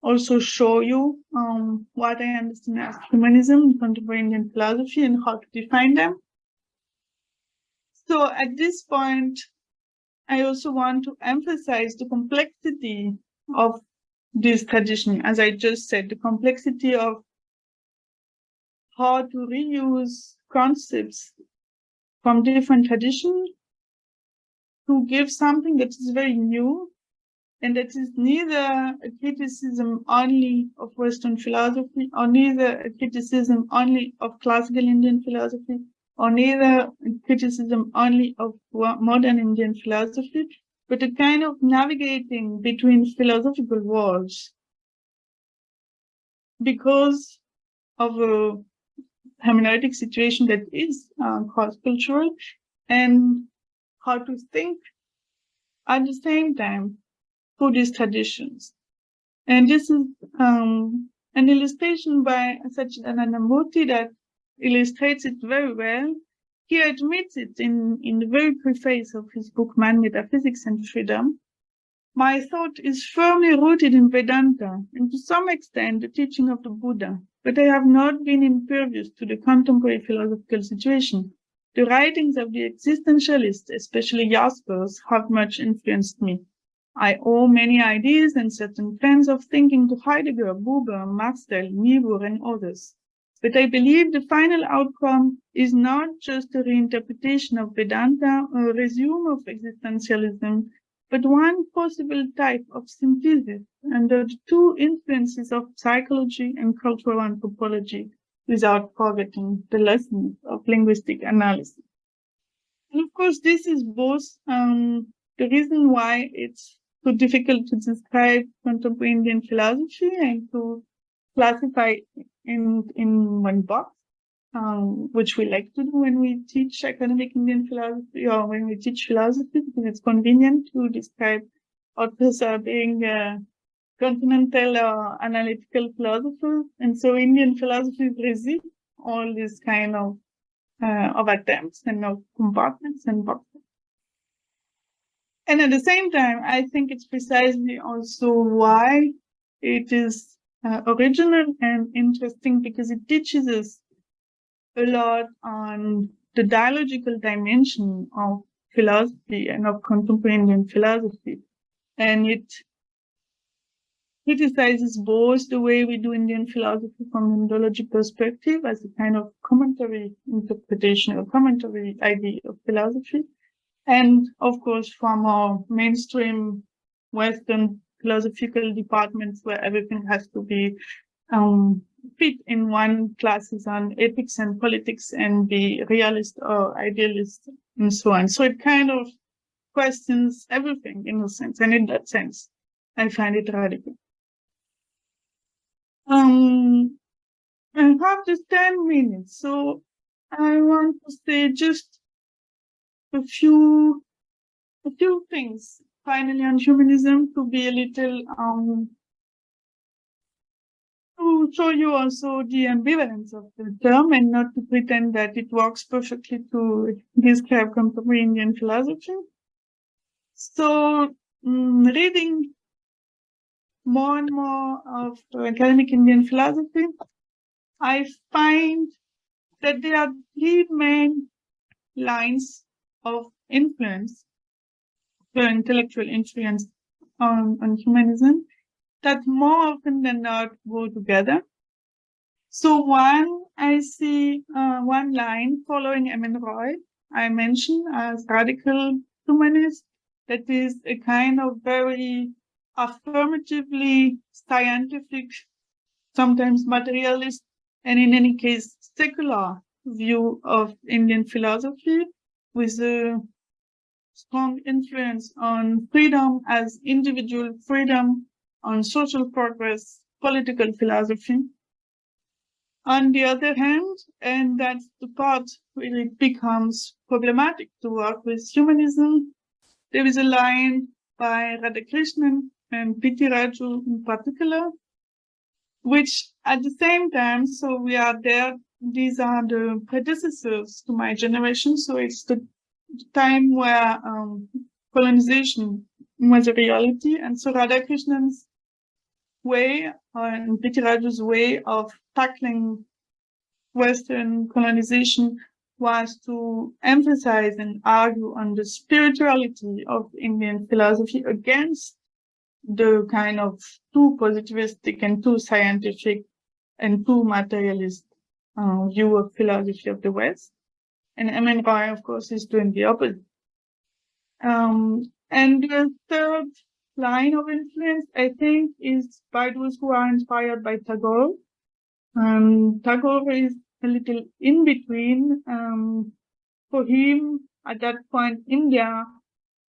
also show you um, what I understand as humanism, contemporary Indian philosophy, and how to define them. So at this point, I also want to emphasize the complexity of this tradition. As I just said, the complexity of how to reuse concepts from different traditions to give something that is very new and that is neither a criticism only of Western philosophy or neither a criticism only of classical Indian philosophy or neither a criticism only of modern Indian philosophy, but a kind of navigating between philosophical worlds because of a hermeneutic situation that is uh, cross-cultural and how to think at the same time Buddhist traditions. And this is um, an illustration by Sachidananda Murthy that illustrates it very well he admits it in, in the very preface of his book, Man, Metaphysics and Freedom. My thought is firmly rooted in Vedanta and to some extent the teaching of the Buddha, but I have not been impervious to the contemporary philosophical situation. The writings of the existentialists, especially Jaspers, have much influenced me. I owe many ideas and certain trends of thinking to Heidegger, Buber, Marcel, Niebuhr, and others. But I believe the final outcome is not just a reinterpretation of Vedanta or a resume of existentialism, but one possible type of synthesis under the two influences of psychology and cultural anthropology without forgetting the lessons of linguistic analysis. And of course, this is both um, the reason why it's so difficult to describe contemporary Indian philosophy and to classify in, in one box, um, which we like to do when we teach academic Indian philosophy or when we teach philosophy, because it's convenient to describe authors as being uh, continental or analytical philosophers. And so Indian philosophy resists all these kind of, uh, of attempts and of compartments and boxes. And at the same time, I think it's precisely also why it is uh, original and interesting because it teaches us a lot on the dialogical dimension of philosophy and of contemporary Indian philosophy. And it criticizes both the way we do Indian philosophy from an Indology perspective as a kind of commentary interpretation or commentary idea of philosophy. And of course, from our mainstream Western philosophical departments where everything has to be um, fit in one classes on ethics and politics and be realist or idealist and so on. So it kind of questions everything in a sense. And in that sense, I find it radical. Um, I have just 10 minutes. So I want to say just a few, a few things finally on humanism to be a little um, show you also the ambivalence of the term and not to pretend that it works perfectly to describe contemporary Indian philosophy. So um, reading more and more of academic Indian philosophy, I find that there are three main lines of influence, the intellectual influence on, on humanism, that more often than not go together. So one, I see uh, one line following M.N. Roy, I mentioned as radical humanist, that is a kind of very affirmatively scientific, sometimes materialist, and in any case, secular view of Indian philosophy with a strong influence on freedom as individual freedom, on social progress, political philosophy. On the other hand, and that's the part where it becomes problematic to work with humanism, there is a line by Radhakrishnan and P.T. Raju in particular, which at the same time, so we are there, these are the predecessors to my generation, so it's the time where um, colonization was a reality, and so Radhakrishnan's way uh, and. Raju's way of tackling Western colonization was to emphasize and argue on the spirituality of Indian philosophy against the kind of too positivistic and too scientific and too materialist uh, view of philosophy of the West. And M.N. Roy, of course, is doing the opposite. Um, and the third line of influence, I think, is by those who are inspired by Tagore. Um, Tagore is a little in between. Um, for him, at that point, India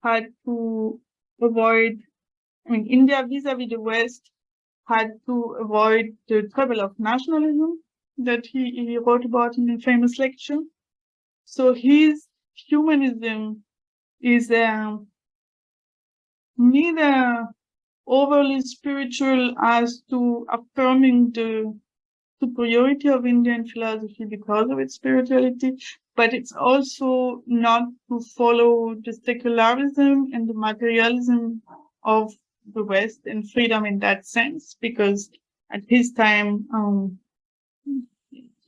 had to avoid, I mean, India vis-a-vis -vis the West had to avoid the trouble of nationalism that he, he wrote about in a famous lecture. So his humanism is um, neither overly spiritual as to affirming the superiority of Indian philosophy because of its spirituality, but it's also not to follow the secularism and the materialism of the West and freedom in that sense, because at his time, um,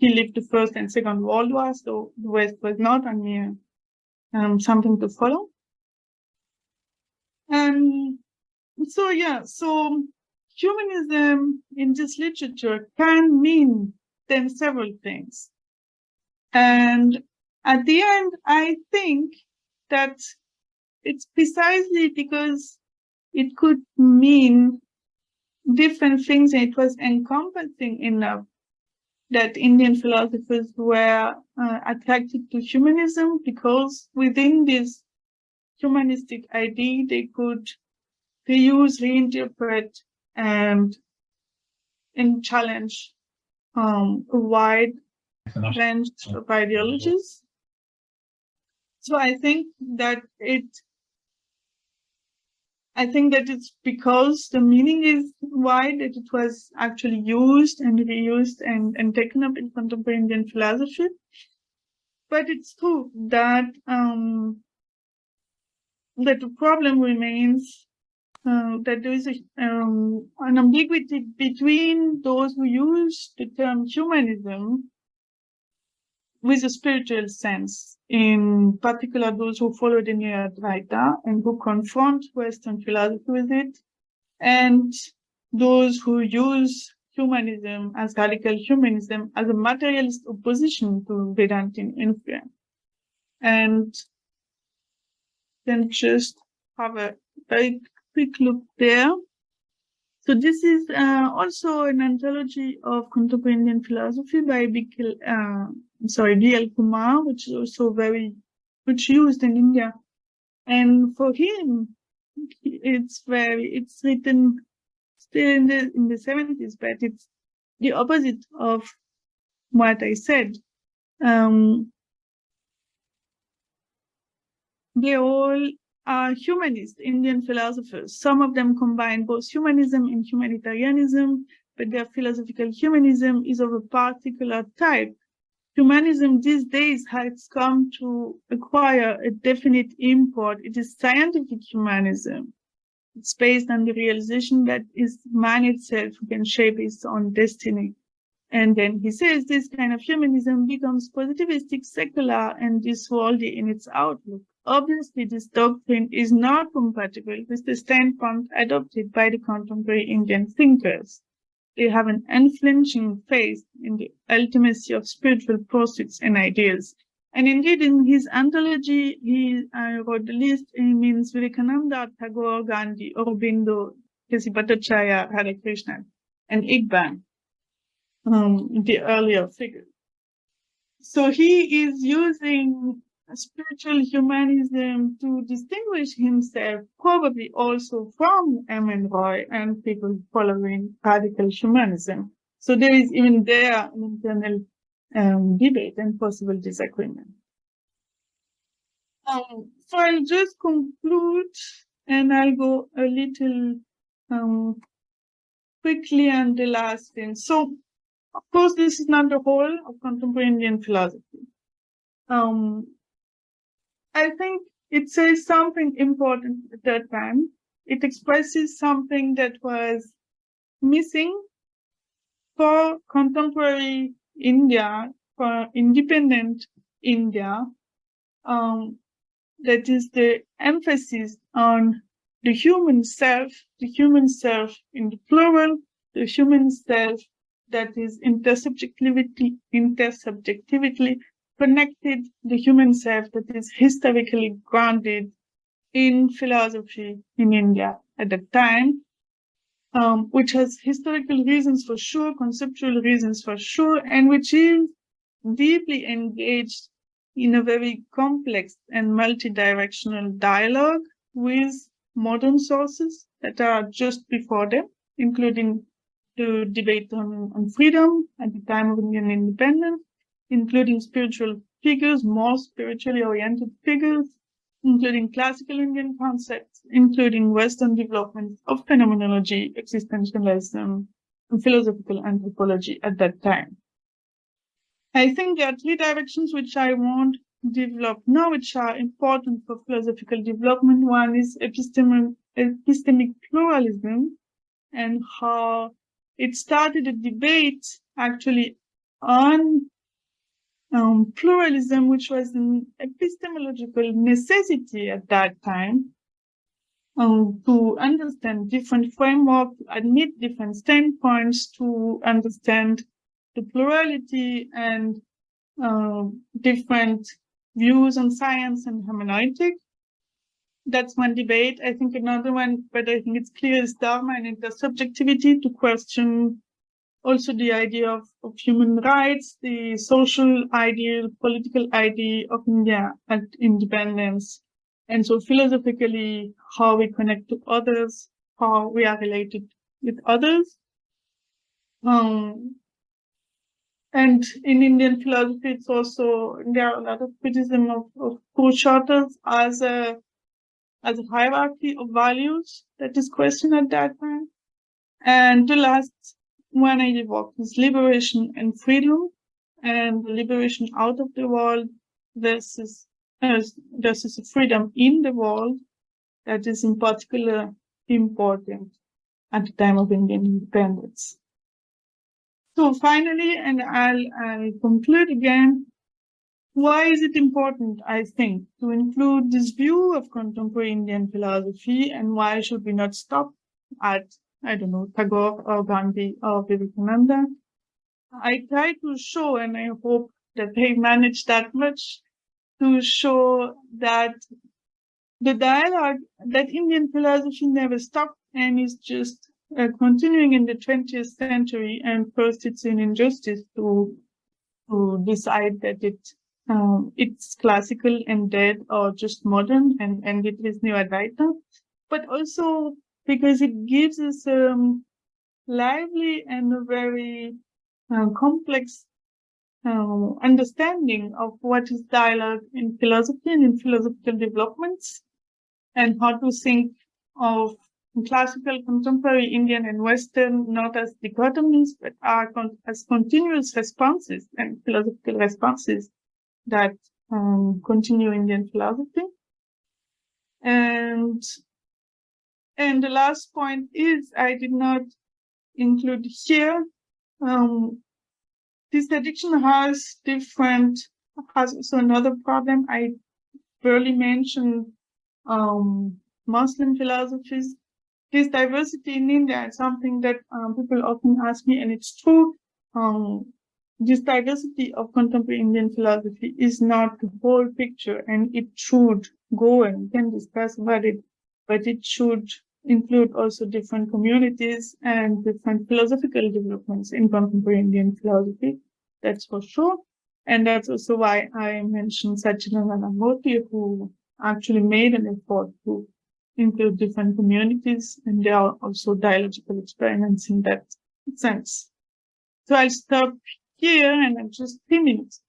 he lived the First and Second World War, so the West was not only um, something to follow. And so, yeah, so humanism in this literature can mean then several things. And at the end, I think that it's precisely because it could mean different things and it was encompassing enough that Indian philosophers were uh, attracted to humanism because within this humanistic idea, they could reuse, reinterpret, and, and challenge um, a wide range of ideologies. So I think that it, I think that it's because the meaning is wide that it was actually used and reused and, and taken up in contemporary Indian philosophy. But it's true that um, that the problem remains uh, that there is a, um, an ambiguity between those who use the term humanism with a spiritual sense, in particular those who follow the New Advaita and who confront Western philosophy with it, and those who use humanism as radical humanism as a materialist opposition to Vedantin influence. And then just have a very quick look there. So this is uh, also an anthology of contemporary Indian philosophy by Bikil, uh, sorry, D.L. Kumar, which is also very, which used in India. And for him, it's very, it's written still in the, in the 70s, but it's the opposite of what I said. Um, they all are humanist Indian philosophers. Some of them combine both humanism and humanitarianism. but their philosophical humanism is of a particular type. Humanism these days has come to acquire a definite import. It is scientific humanism. It's based on the realization that is man itself who can shape his own destiny. And then he says this kind of humanism becomes positivistic, secular, and disworldly in its outlook. Obviously, this doctrine is not compatible with the standpoint adopted by the contemporary Indian thinkers. They have an unflinching faith in the ultimacy of spiritual pursuits and ideals. And indeed, in his anthology, he uh, wrote the list. He means Vivekananda, Tagore, Gandhi, Aurobindo, K.C. Bhattacharya, Hare Krishna, and Iqbal um, the earlier figure. So he is using spiritual humanism to distinguish himself, probably also from M.N. Roy and people following radical humanism. So there is even there an internal um, debate and possible disagreement. Um, so I'll just conclude and I'll go a little um, quickly on the last thing. So of course, this is not the whole of contemporary Indian philosophy. Um, I think it says something important at that time. It expresses something that was missing for contemporary India, for independent India. Um, that is the emphasis on the human self, the human self in the plural, the human self that is intersubjectivity, intersubjectively connected the human self that is historically grounded in philosophy in India at that time, um, which has historical reasons for sure, conceptual reasons for sure, and which is deeply engaged in a very complex and multi-directional dialogue with modern sources that are just before them, including the debate on, on freedom at the time of Indian independence, including spiritual figures, more spiritually oriented figures, including classical Indian concepts, including Western developments of phenomenology, existentialism, and philosophical anthropology at that time. I think there are three directions which I want to develop now, which are important for philosophical development. One is epistemic, epistemic pluralism and how it started a debate actually on um, pluralism, which was an epistemological necessity at that time um, to understand different frameworks, admit different standpoints, to understand the plurality and uh, different views on science and hermeneutic that's one debate. I think another one, but I think it's clear is Dharma and intersubjectivity to question also the idea of, of human rights, the social ideal, political idea of India and independence. And so philosophically, how we connect to others, how we are related with others. Um, and in Indian philosophy, it's also, there are a lot of criticism of, of Purusharthas as a as a hierarchy of values that is questioned at that time. And the last one I evoked is liberation and freedom and the liberation out of the world uh, versus freedom in the world that is in particular important at the time of Indian independence. So finally, and I'll, I'll conclude again, why is it important, I think, to include this view of contemporary Indian philosophy and why should we not stop at, I don't know, Tagore or Gandhi or Vivekananda? I try to show, and I hope that they managed that much, to show that the dialogue, that Indian philosophy never stopped and is just uh, continuing in the 20th century. And first, it's an injustice to, to decide that it um, it's classical and dead or just modern and, and it is new Advaita, but also because it gives us a um, lively and a very uh, complex uh, understanding of what is dialogue in philosophy and in philosophical developments and how to think of classical, contemporary Indian and Western not as dichotomies, but are con as continuous responses and philosophical responses that um, continue Indian philosophy. And and the last point is I did not include here. Um, this addiction has different has also another problem. I barely mentioned um, Muslim philosophies. This diversity in India is something that um, people often ask me, and it's true. Um, this diversity of contemporary Indian philosophy is not the whole picture, and it should go and we can discuss about it, but it should include also different communities and different philosophical developments in contemporary Indian philosophy. That's for sure. And that's also why I mentioned Sachidananda Murthy, who actually made an effort to include different communities, and there are also dialogical experiments in that sense. So I'll stop here and I'm just three minutes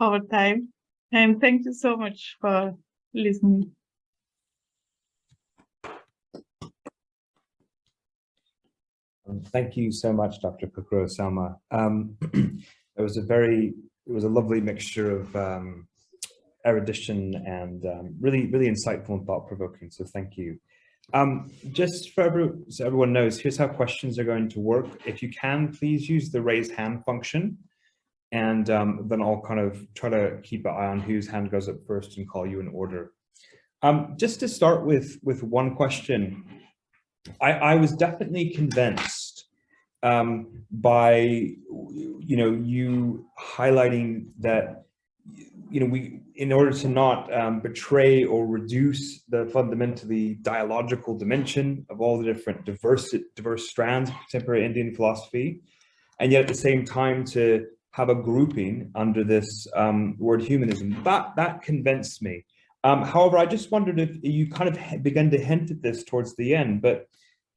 over time. And thank you so much for listening. Thank you so much, Dr. Kukro Salma. Um, it was a very, it was a lovely mixture of um, erudition and um, really, really insightful and thought-provoking. So thank you. Um, just for every, so everyone knows, here's how questions are going to work. If you can, please use the raise hand function. And um, then I'll kind of try to keep an eye on whose hand goes up first and call you in order. Um, just to start with, with one question, I, I was definitely convinced um, by, you know, you highlighting that, you know, we, in order to not um, betray or reduce the fundamentally dialogical dimension of all the different diverse, diverse strands of contemporary Indian philosophy, and yet at the same time to have a grouping under this um, word humanism, that, that convinced me. Um, however, I just wondered if you kind of began to hint at this towards the end, but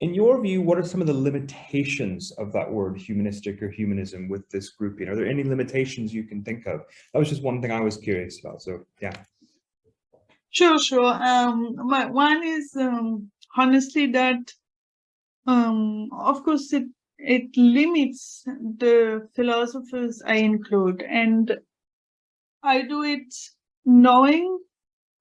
in your view, what are some of the limitations of that word humanistic or humanism with this grouping? Are there any limitations you can think of? That was just one thing I was curious about. So yeah. Sure, sure. Um, my, one is um, honestly that, um, of course, it it limits the philosophers I include, and I do it knowing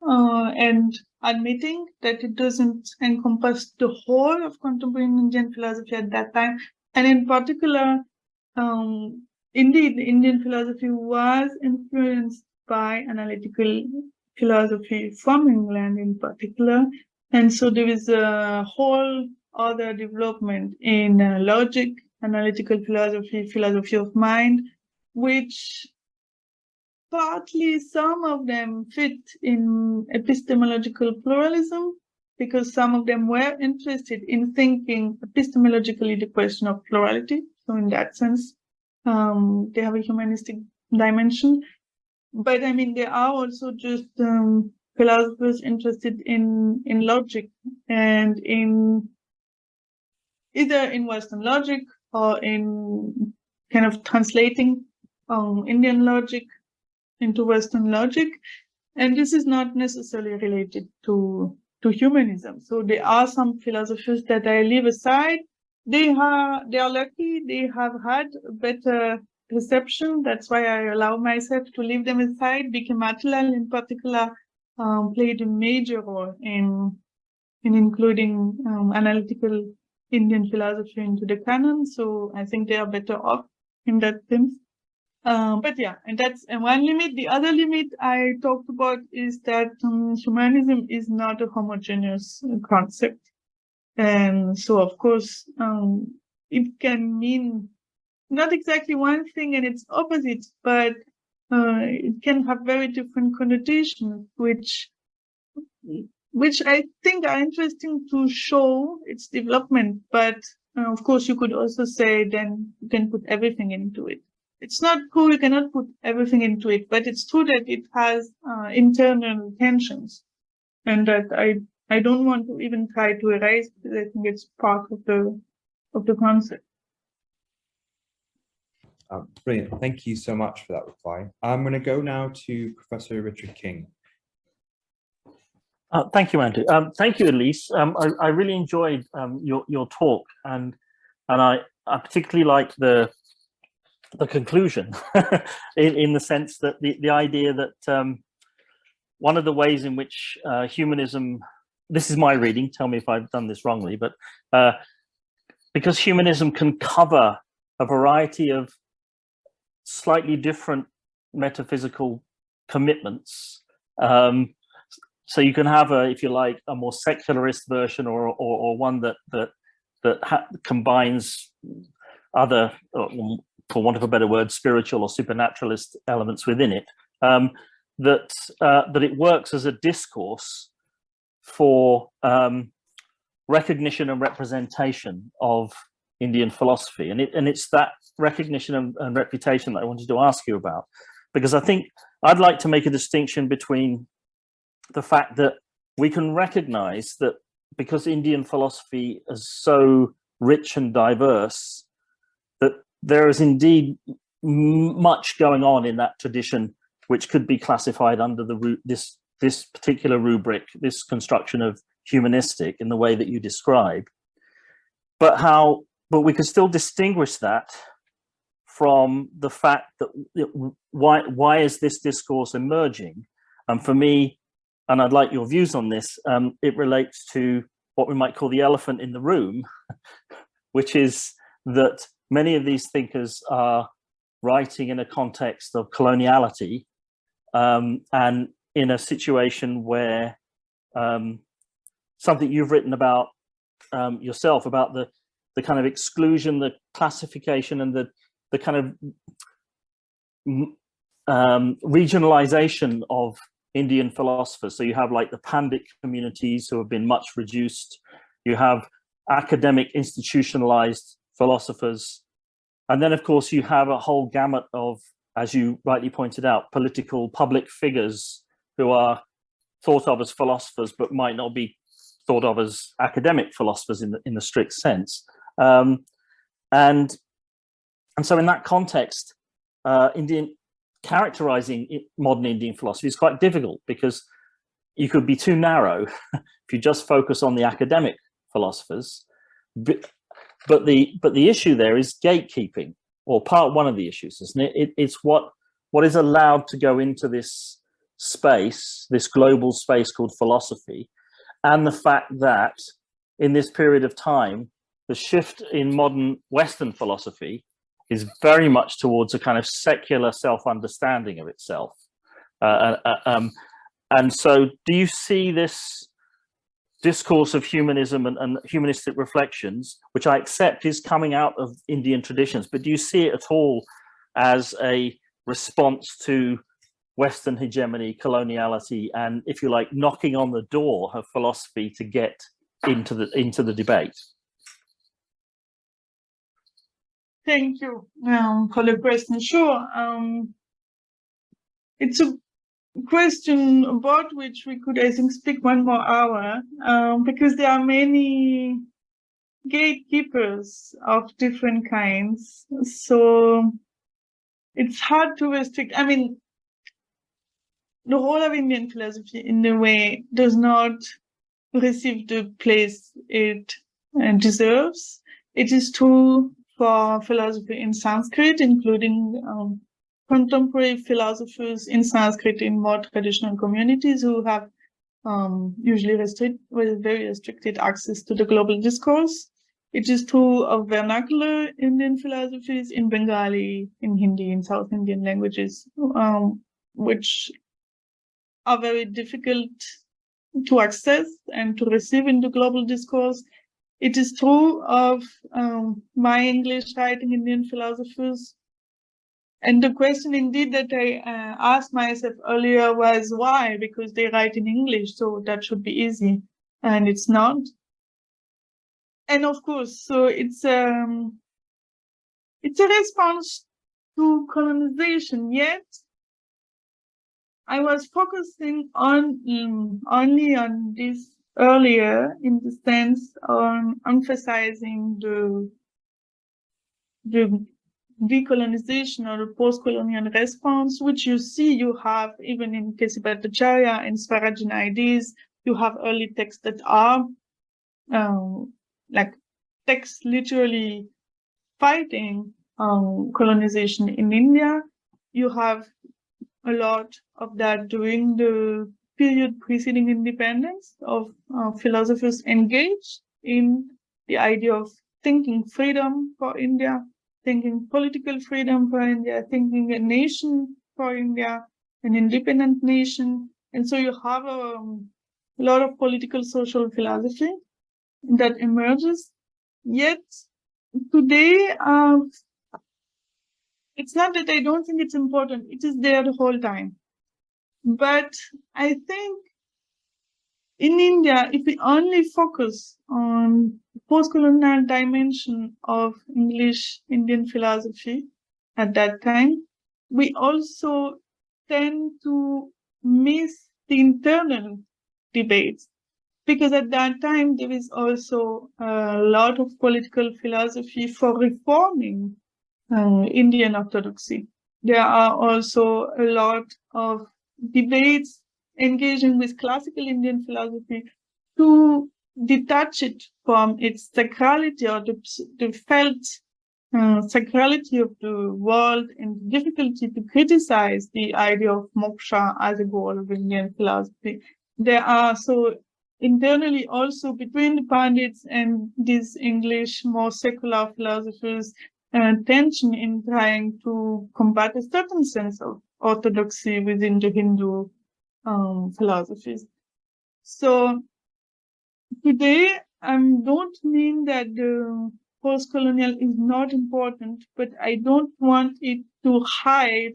uh, and admitting that it doesn't encompass the whole of contemporary Indian philosophy at that time. And in particular, um, indeed, Indian philosophy was influenced by analytical philosophy from England in particular. And so there is a whole other development in uh, logic, analytical philosophy, philosophy of mind, which partly some of them fit in epistemological pluralism because some of them were interested in thinking epistemologically the question of plurality. So in that sense, um, they have a humanistic dimension. But I mean, there are also just um, philosophers interested in, in logic and in either in Western logic or in kind of translating um, Indian logic into Western logic. And this is not necessarily related to, to humanism. So there are some philosophers that I leave aside. They are, they are lucky. They have had better reception. That's why I allow myself to leave them aside. B.K. Matilal in particular um, played a major role in, in including um, analytical Indian philosophy into the canon. So I think they are better off in that sense. Um, but yeah, and that's one limit. The other limit I talked about is that um, humanism is not a homogeneous concept. And so, of course, um, it can mean not exactly one thing and its opposite, but uh, it can have very different connotations, which which I think are interesting to show its development. But uh, of course, you could also say then you can put everything into it. It's not true, you cannot put everything into it, but it's true that it has uh, internal tensions and that I, I don't want to even try to erase because I think it's part of the, of the concept. Uh, brilliant. Thank you so much for that reply. I'm going to go now to Professor Richard King. Uh, thank you, Andrew. Um, thank you, Elise. Um, I, I, really enjoyed um, your your talk, and and I, I particularly like the the conclusion, in in the sense that the the idea that um, one of the ways in which uh, humanism, this is my reading. Tell me if I've done this wrongly, but uh, because humanism can cover a variety of slightly different metaphysical commitments. Um, so you can have a, if you like, a more secularist version or or, or one that that that combines other, for want of a better word, spiritual or supernaturalist elements within it. Um, that uh, that it works as a discourse for um, recognition and representation of Indian philosophy, and it and it's that recognition and, and reputation that I wanted to ask you about, because I think I'd like to make a distinction between the fact that we can recognize that because Indian philosophy is so rich and diverse, there is indeed much going on in that tradition, which could be classified under the this this particular rubric, this construction of humanistic in the way that you describe. But how, but we can still distinguish that from the fact that why why is this discourse emerging? And for me, and I'd like your views on this, um, it relates to what we might call the elephant in the room, which is that many of these thinkers are writing in a context of coloniality um, and in a situation where um, something you've written about um, yourself about the the kind of exclusion, the classification, and the the kind of um, regionalization of Indian philosophers. So you have like the Pandit communities who have been much reduced. You have academic institutionalized philosophers. And then of course you have a whole gamut of, as you rightly pointed out, political public figures who are thought of as philosophers, but might not be thought of as academic philosophers in the, in the strict sense. Um, and, and so in that context, uh, Indian, characterizing modern Indian philosophy is quite difficult because you could be too narrow if you just focus on the academic philosophers. But, the but the issue there is gatekeeping, or part one of the issues, isn't it? it it's what what is allowed to go into this space, this global space called philosophy, and the fact that in this period of time, the shift in modern Western philosophy is very much towards a kind of secular self-understanding of itself. Uh, uh, uh, um, and so do you see this discourse of humanism and, and, humanistic reflections, which I accept is coming out of Indian traditions, but do you see it at all as a response to Western hegemony, coloniality, and if you like, knocking on the door of philosophy to get into the into the debate? Thank you um, for the question. Sure. Um, it's a question about which we could, I think, speak one more hour um, because there are many gatekeepers of different kinds. So it's hard to restrict. I mean, the role of Indian philosophy in a way does not receive the place it uh, deserves. It is true for philosophy in Sanskrit, including um, contemporary philosophers in Sanskrit in more traditional communities who have um, usually restrict, with very restricted access to the global discourse. It is true of vernacular Indian philosophies in Bengali, in Hindi, in South Indian languages, um, which are very difficult to access and to receive in the global discourse it is true of um, my English writing Indian philosophers. And the question indeed that I uh, asked myself earlier was why? Because they write in English, so that should be easy. And it's not. And of course, so it's um, it's a response to colonization, yet I was focusing on um, only on this earlier in the sense of emphasizing the, the decolonization or post-colonial response, which you see you have even in K.C. Bhattacharya and Swaraj in ideas, you have early texts that are um, like texts literally fighting um, colonization in India. You have a lot of that during the period preceding independence of uh, philosophers engaged in the idea of thinking freedom for India, thinking political freedom for India, thinking a nation for India, an independent nation. And so you have a, um, a lot of political social philosophy that emerges. Yet today, uh, it's not that I don't think it's important, it is there the whole time. But I think in India, if we only focus on post-colonial dimension of English Indian philosophy at that time, we also tend to miss the internal debates because at that time there is also a lot of political philosophy for reforming uh, Indian orthodoxy. There are also a lot of debates engaging with classical Indian philosophy to detach it from its sacrality or the, the felt uh, sacrality of the world and difficulty to criticize the idea of moksha as a goal of Indian philosophy. There are so internally also between the Pandits and these English more secular philosophers uh, tension in trying to combat a certain sense of orthodoxy within the Hindu um, philosophies. So today, I don't mean that the post-colonial is not important, but I don't want it to hide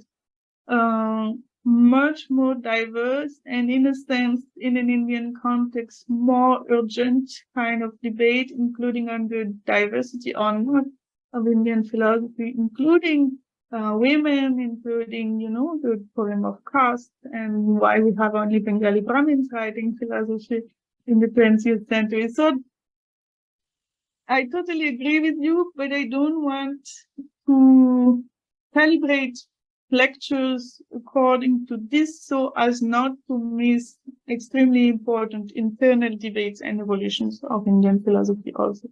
uh, much more diverse and in a sense, in an Indian context, more urgent kind of debate, including on the diversity or not of Indian philosophy, including uh, women, including, you know, the problem of caste and why we have only Bengali Brahmins writing philosophy in the 20th century. So I totally agree with you, but I don't want to calibrate lectures according to this so as not to miss extremely important internal debates and evolutions of Indian philosophy also.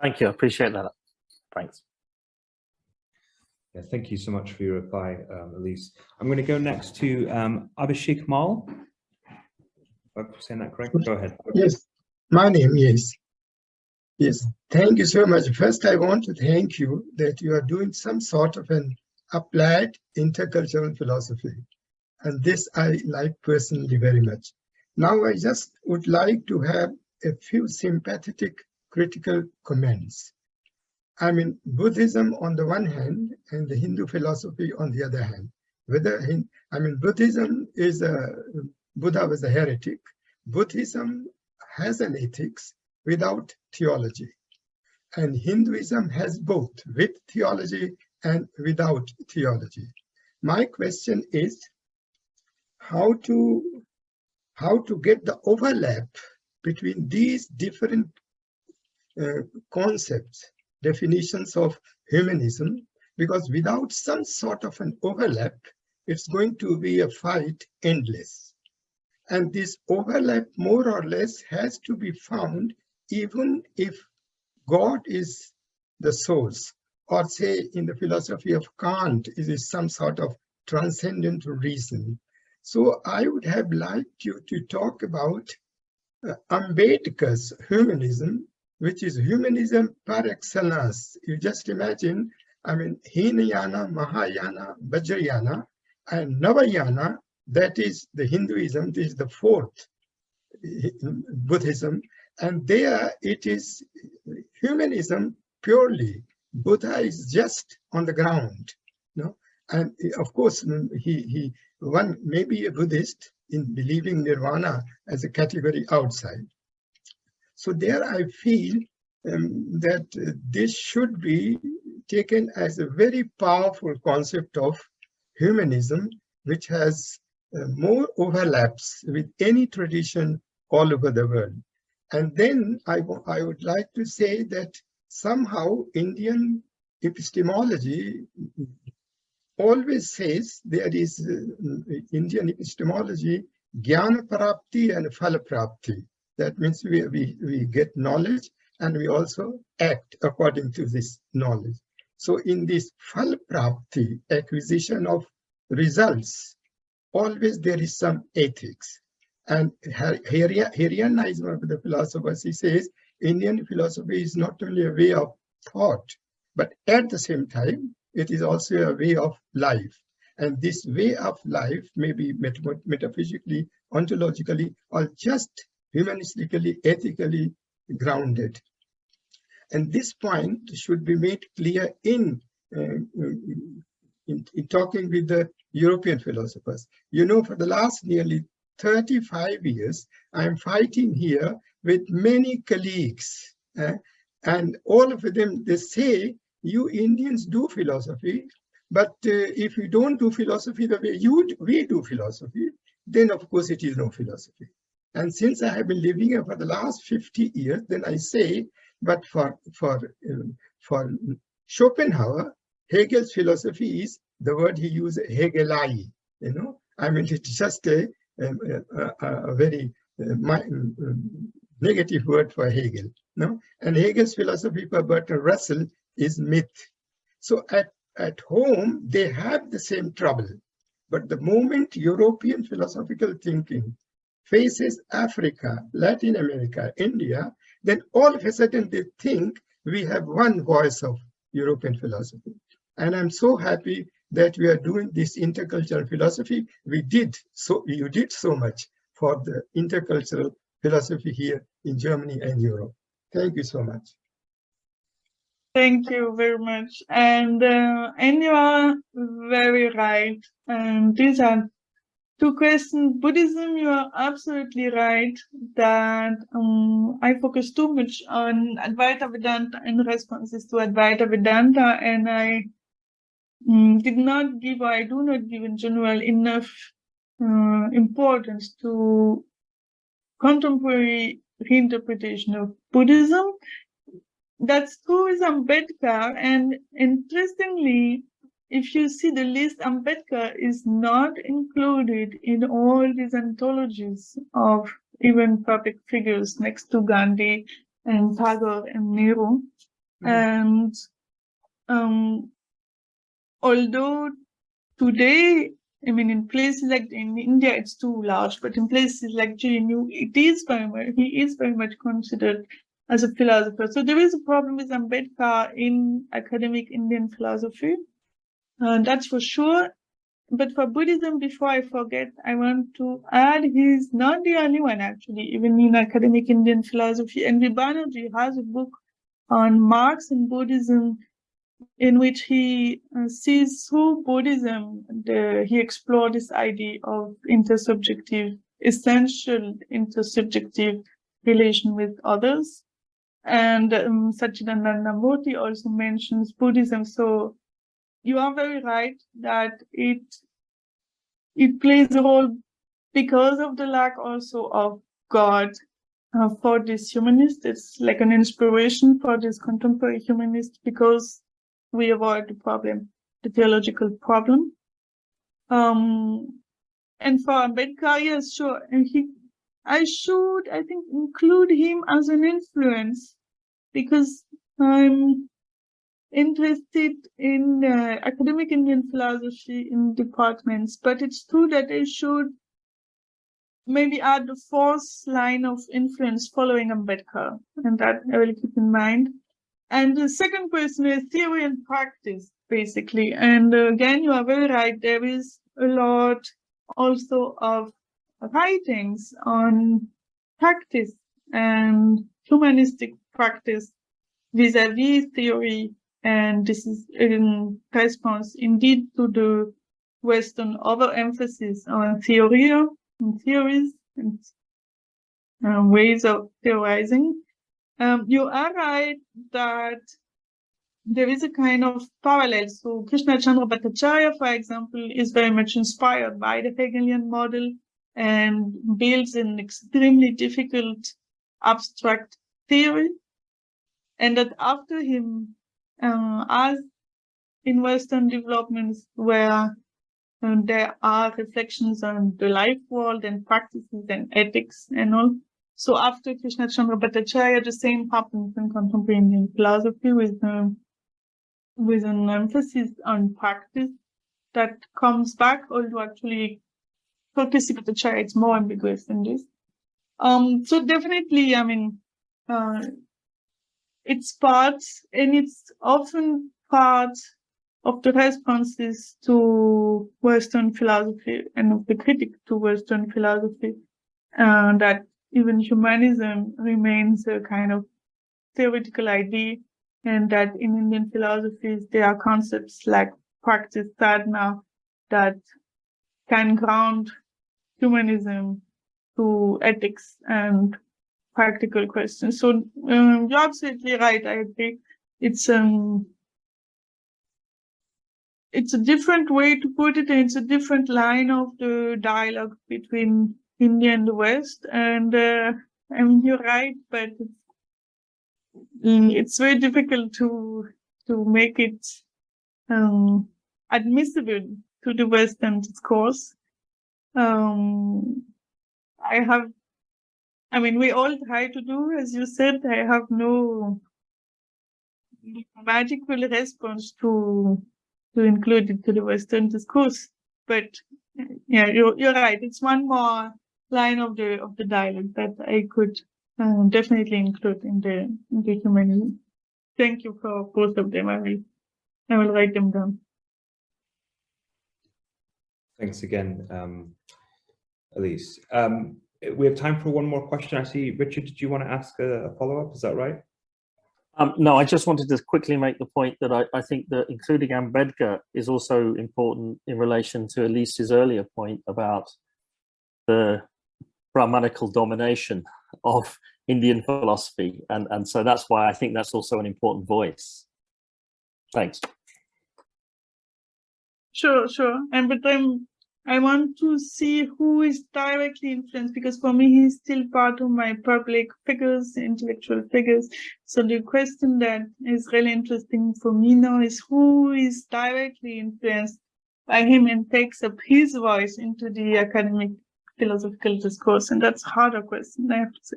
Thank you. I appreciate that. Thanks. Yeah, thank you so much for your reply, um, Elise. I'm going to go next to um, Abhishek Mal. If I'm saying that correct, go ahead. Yes, my name is. Yes, thank you so much. First, I want to thank you that you are doing some sort of an applied intercultural philosophy. And this I like personally very much. Now, I just would like to have a few sympathetic critical comments. I mean, Buddhism on the one hand and the Hindu philosophy on the other hand. Whether, I mean, Buddhism is a, Buddha was a heretic. Buddhism has an ethics without theology. And Hinduism has both, with theology and without theology. My question is how to, how to get the overlap between these different uh, concepts definitions of humanism, because without some sort of an overlap, it's going to be a fight endless. And this overlap more or less has to be found even if God is the source, or say in the philosophy of Kant, it is some sort of transcendent reason. So I would have liked you to talk about uh, Ambedkar's humanism which is humanism par excellence. You just imagine, I mean, Hinayana, Mahayana, Vajrayana, and Navayana, that is the Hinduism, this is the fourth eh, Buddhism, and there it is humanism purely. Buddha is just on the ground, you know? and eh, of course mm, he he one may be a Buddhist in believing nirvana as a category outside, so there I feel um, that uh, this should be taken as a very powerful concept of humanism, which has uh, more overlaps with any tradition all over the world. And then I, I would like to say that somehow Indian epistemology always says there is uh, Indian epistemology Jnana Prapti and Phala Prapti. That means we, we, we get knowledge and we also act according to this knowledge. So in this Phala Prapti, acquisition of results, always there is some ethics. And Hiriyanna one of the philosophers, he says, Indian philosophy is not only a way of thought, but at the same time, it is also a way of life. And this way of life may be metaphysically, ontologically, or just humanistically, ethically grounded. And this point should be made clear in, uh, in, in talking with the European philosophers. You know, for the last nearly 35 years, I'm fighting here with many colleagues. Uh, and all of them, they say, you Indians do philosophy, but uh, if you don't do philosophy the way you we do philosophy, then of course it is no philosophy. And since I have been living here for the last 50 years, then I say, but for, for, um, for Schopenhauer, Hegel's philosophy is the word he used, Hegelei, you know, I mean, it's just a, um, a, a, a very uh, my, um, negative word for Hegel. No? And Hegel's philosophy for Bertrand Russell is myth. So at, at home, they have the same trouble. But the moment European philosophical thinking faces Africa, Latin America, India, then all of a sudden they think we have one voice of European philosophy. And I'm so happy that we are doing this intercultural philosophy. We did so, you did so much for the intercultural philosophy here in Germany and Europe. Thank you so much. Thank you very much. And uh, and you are very right. And these are two questions. Buddhism, you are absolutely right that um, I focus too much on Advaita Vedanta and responses to Advaita Vedanta, and I um, did not give, or I do not give in general enough uh, importance to contemporary reinterpretation of Buddhism. That's true with Ambedkar, and interestingly, if you see the list, Ambedkar is not included in all these anthologies of even public figures next to Gandhi and Tagore and Nehru. Mm -hmm. And um, although today I mean, in places like in India, it's too large, but in places like JNU, it is very much, he is very much considered as a philosopher. So there is a problem with Ambedkar in academic Indian philosophy. Uh, that's for sure. But for Buddhism, before I forget, I want to add he's not the only one actually, even in academic Indian philosophy. And Banerjee has a book on Marx and Buddhism in which he uh, sees through Buddhism, the, he explored this idea of intersubjective, essential intersubjective relation with others. And um, Sachidananda Murthy also mentions Buddhism. So you are very right that it it plays a role because of the lack also of God uh, for this humanist. It's like an inspiration for this contemporary humanist because we avoid the problem, the theological problem. Um, and for Ambedkar, yes, sure. And he, I should, I think, include him as an influence because I'm interested in uh, academic Indian philosophy in departments, but it's true that I should maybe add the fourth line of influence following Ambedkar, and that I will keep in mind. And the second question is theory and practice, basically. And uh, again, you are very right. There is a lot also of writings on practice and humanistic practice vis-a-vis -vis theory. And this is in response indeed to the Western overemphasis on theory and theories and uh, ways of theorizing. Um, you are right that there is a kind of parallel. So Krishna Chandra Bhattacharya, for example, is very much inspired by the Hegelian model and builds an extremely difficult abstract theory. And that after him, uh, as in Western developments where and there are reflections on the life world and practices and ethics and all. So after Krishna Chandra Bhattacharya, the same happens in contemporary Indian philosophy with um, with an emphasis on practice that comes back, although actually Krishna Bhattacharya it's more ambiguous than this. Um, so definitely, I mean, uh, it's part, and it's often part of the responses to Western philosophy and of the critic to Western philosophy, uh, that even humanism remains a kind of theoretical idea, and that in Indian philosophies there are concepts like practice sadhana that can ground humanism to ethics and practical questions. So um, you're absolutely right. I agree. It's um it's a different way to put it, it's a different line of the dialogue between India and the West. And uh, I mean, you're right, but it's, it's very difficult to to make it um, admissible to the Western discourse. Um, I have, I mean, we all try to do, as you said, I have no magical response to to include it to the Western discourse. But yeah, you're, you're right. It's one more line of the of the dialogue that I could uh, definitely include in the in the humanism. Thank you for both of them. I will I will write them down. Thanks again, um, Elise. Um, we have time for one more question. I see, Richard, did you want to ask a, a follow-up? Is that right? Um, no, I just wanted to quickly make the point that I, I, think that including Ambedkar is also important in relation to Elise's earlier point about the Brahmanical domination of Indian philosophy. And, and so that's why I think that's also an important voice. Thanks. Sure, sure. And but I'm I want to see who is directly influenced because for me, he's still part of my public figures, intellectual figures. So the question that is really interesting for me now is who is directly influenced by him and takes up his voice into the academic philosophical discourse. And that's a harder question, I have to say.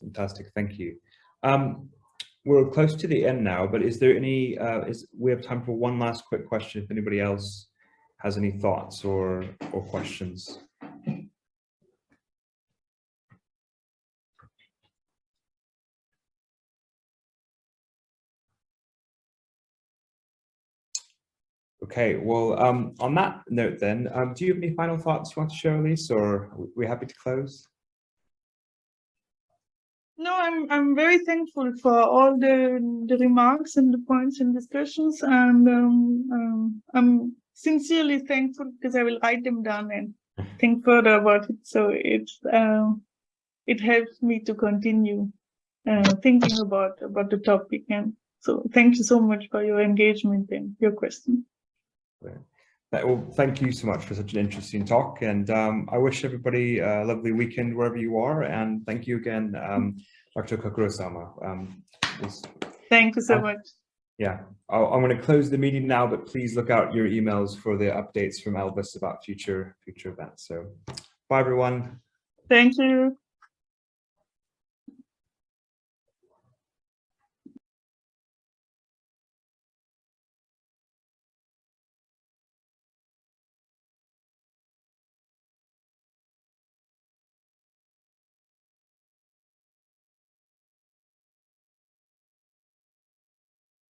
Fantastic, thank you. Um, we're close to the end now, but is there any, uh, is we have time for one last quick question if anybody else has any thoughts or, or questions. Okay, well, um, on that note then, um, do you have any final thoughts you want to share, Elise, or are we happy to close? No, I'm I'm very thankful for all the the remarks and the points and discussions, and um, um, I'm sincerely thankful because I will write them down and think further about it. So it uh, it helps me to continue uh, thinking about about the topic. And so, thank you so much for your engagement and your question. Well, thank you so much for such an interesting talk. And um, I wish everybody a lovely weekend wherever you are. And thank you again, um, Dr. Coquereau-Saouma. Um, thank you so much. Yeah, i am going to close the meeting now, but please look out your emails for the updates from Elvis about future future events. So bye, everyone. Thank you.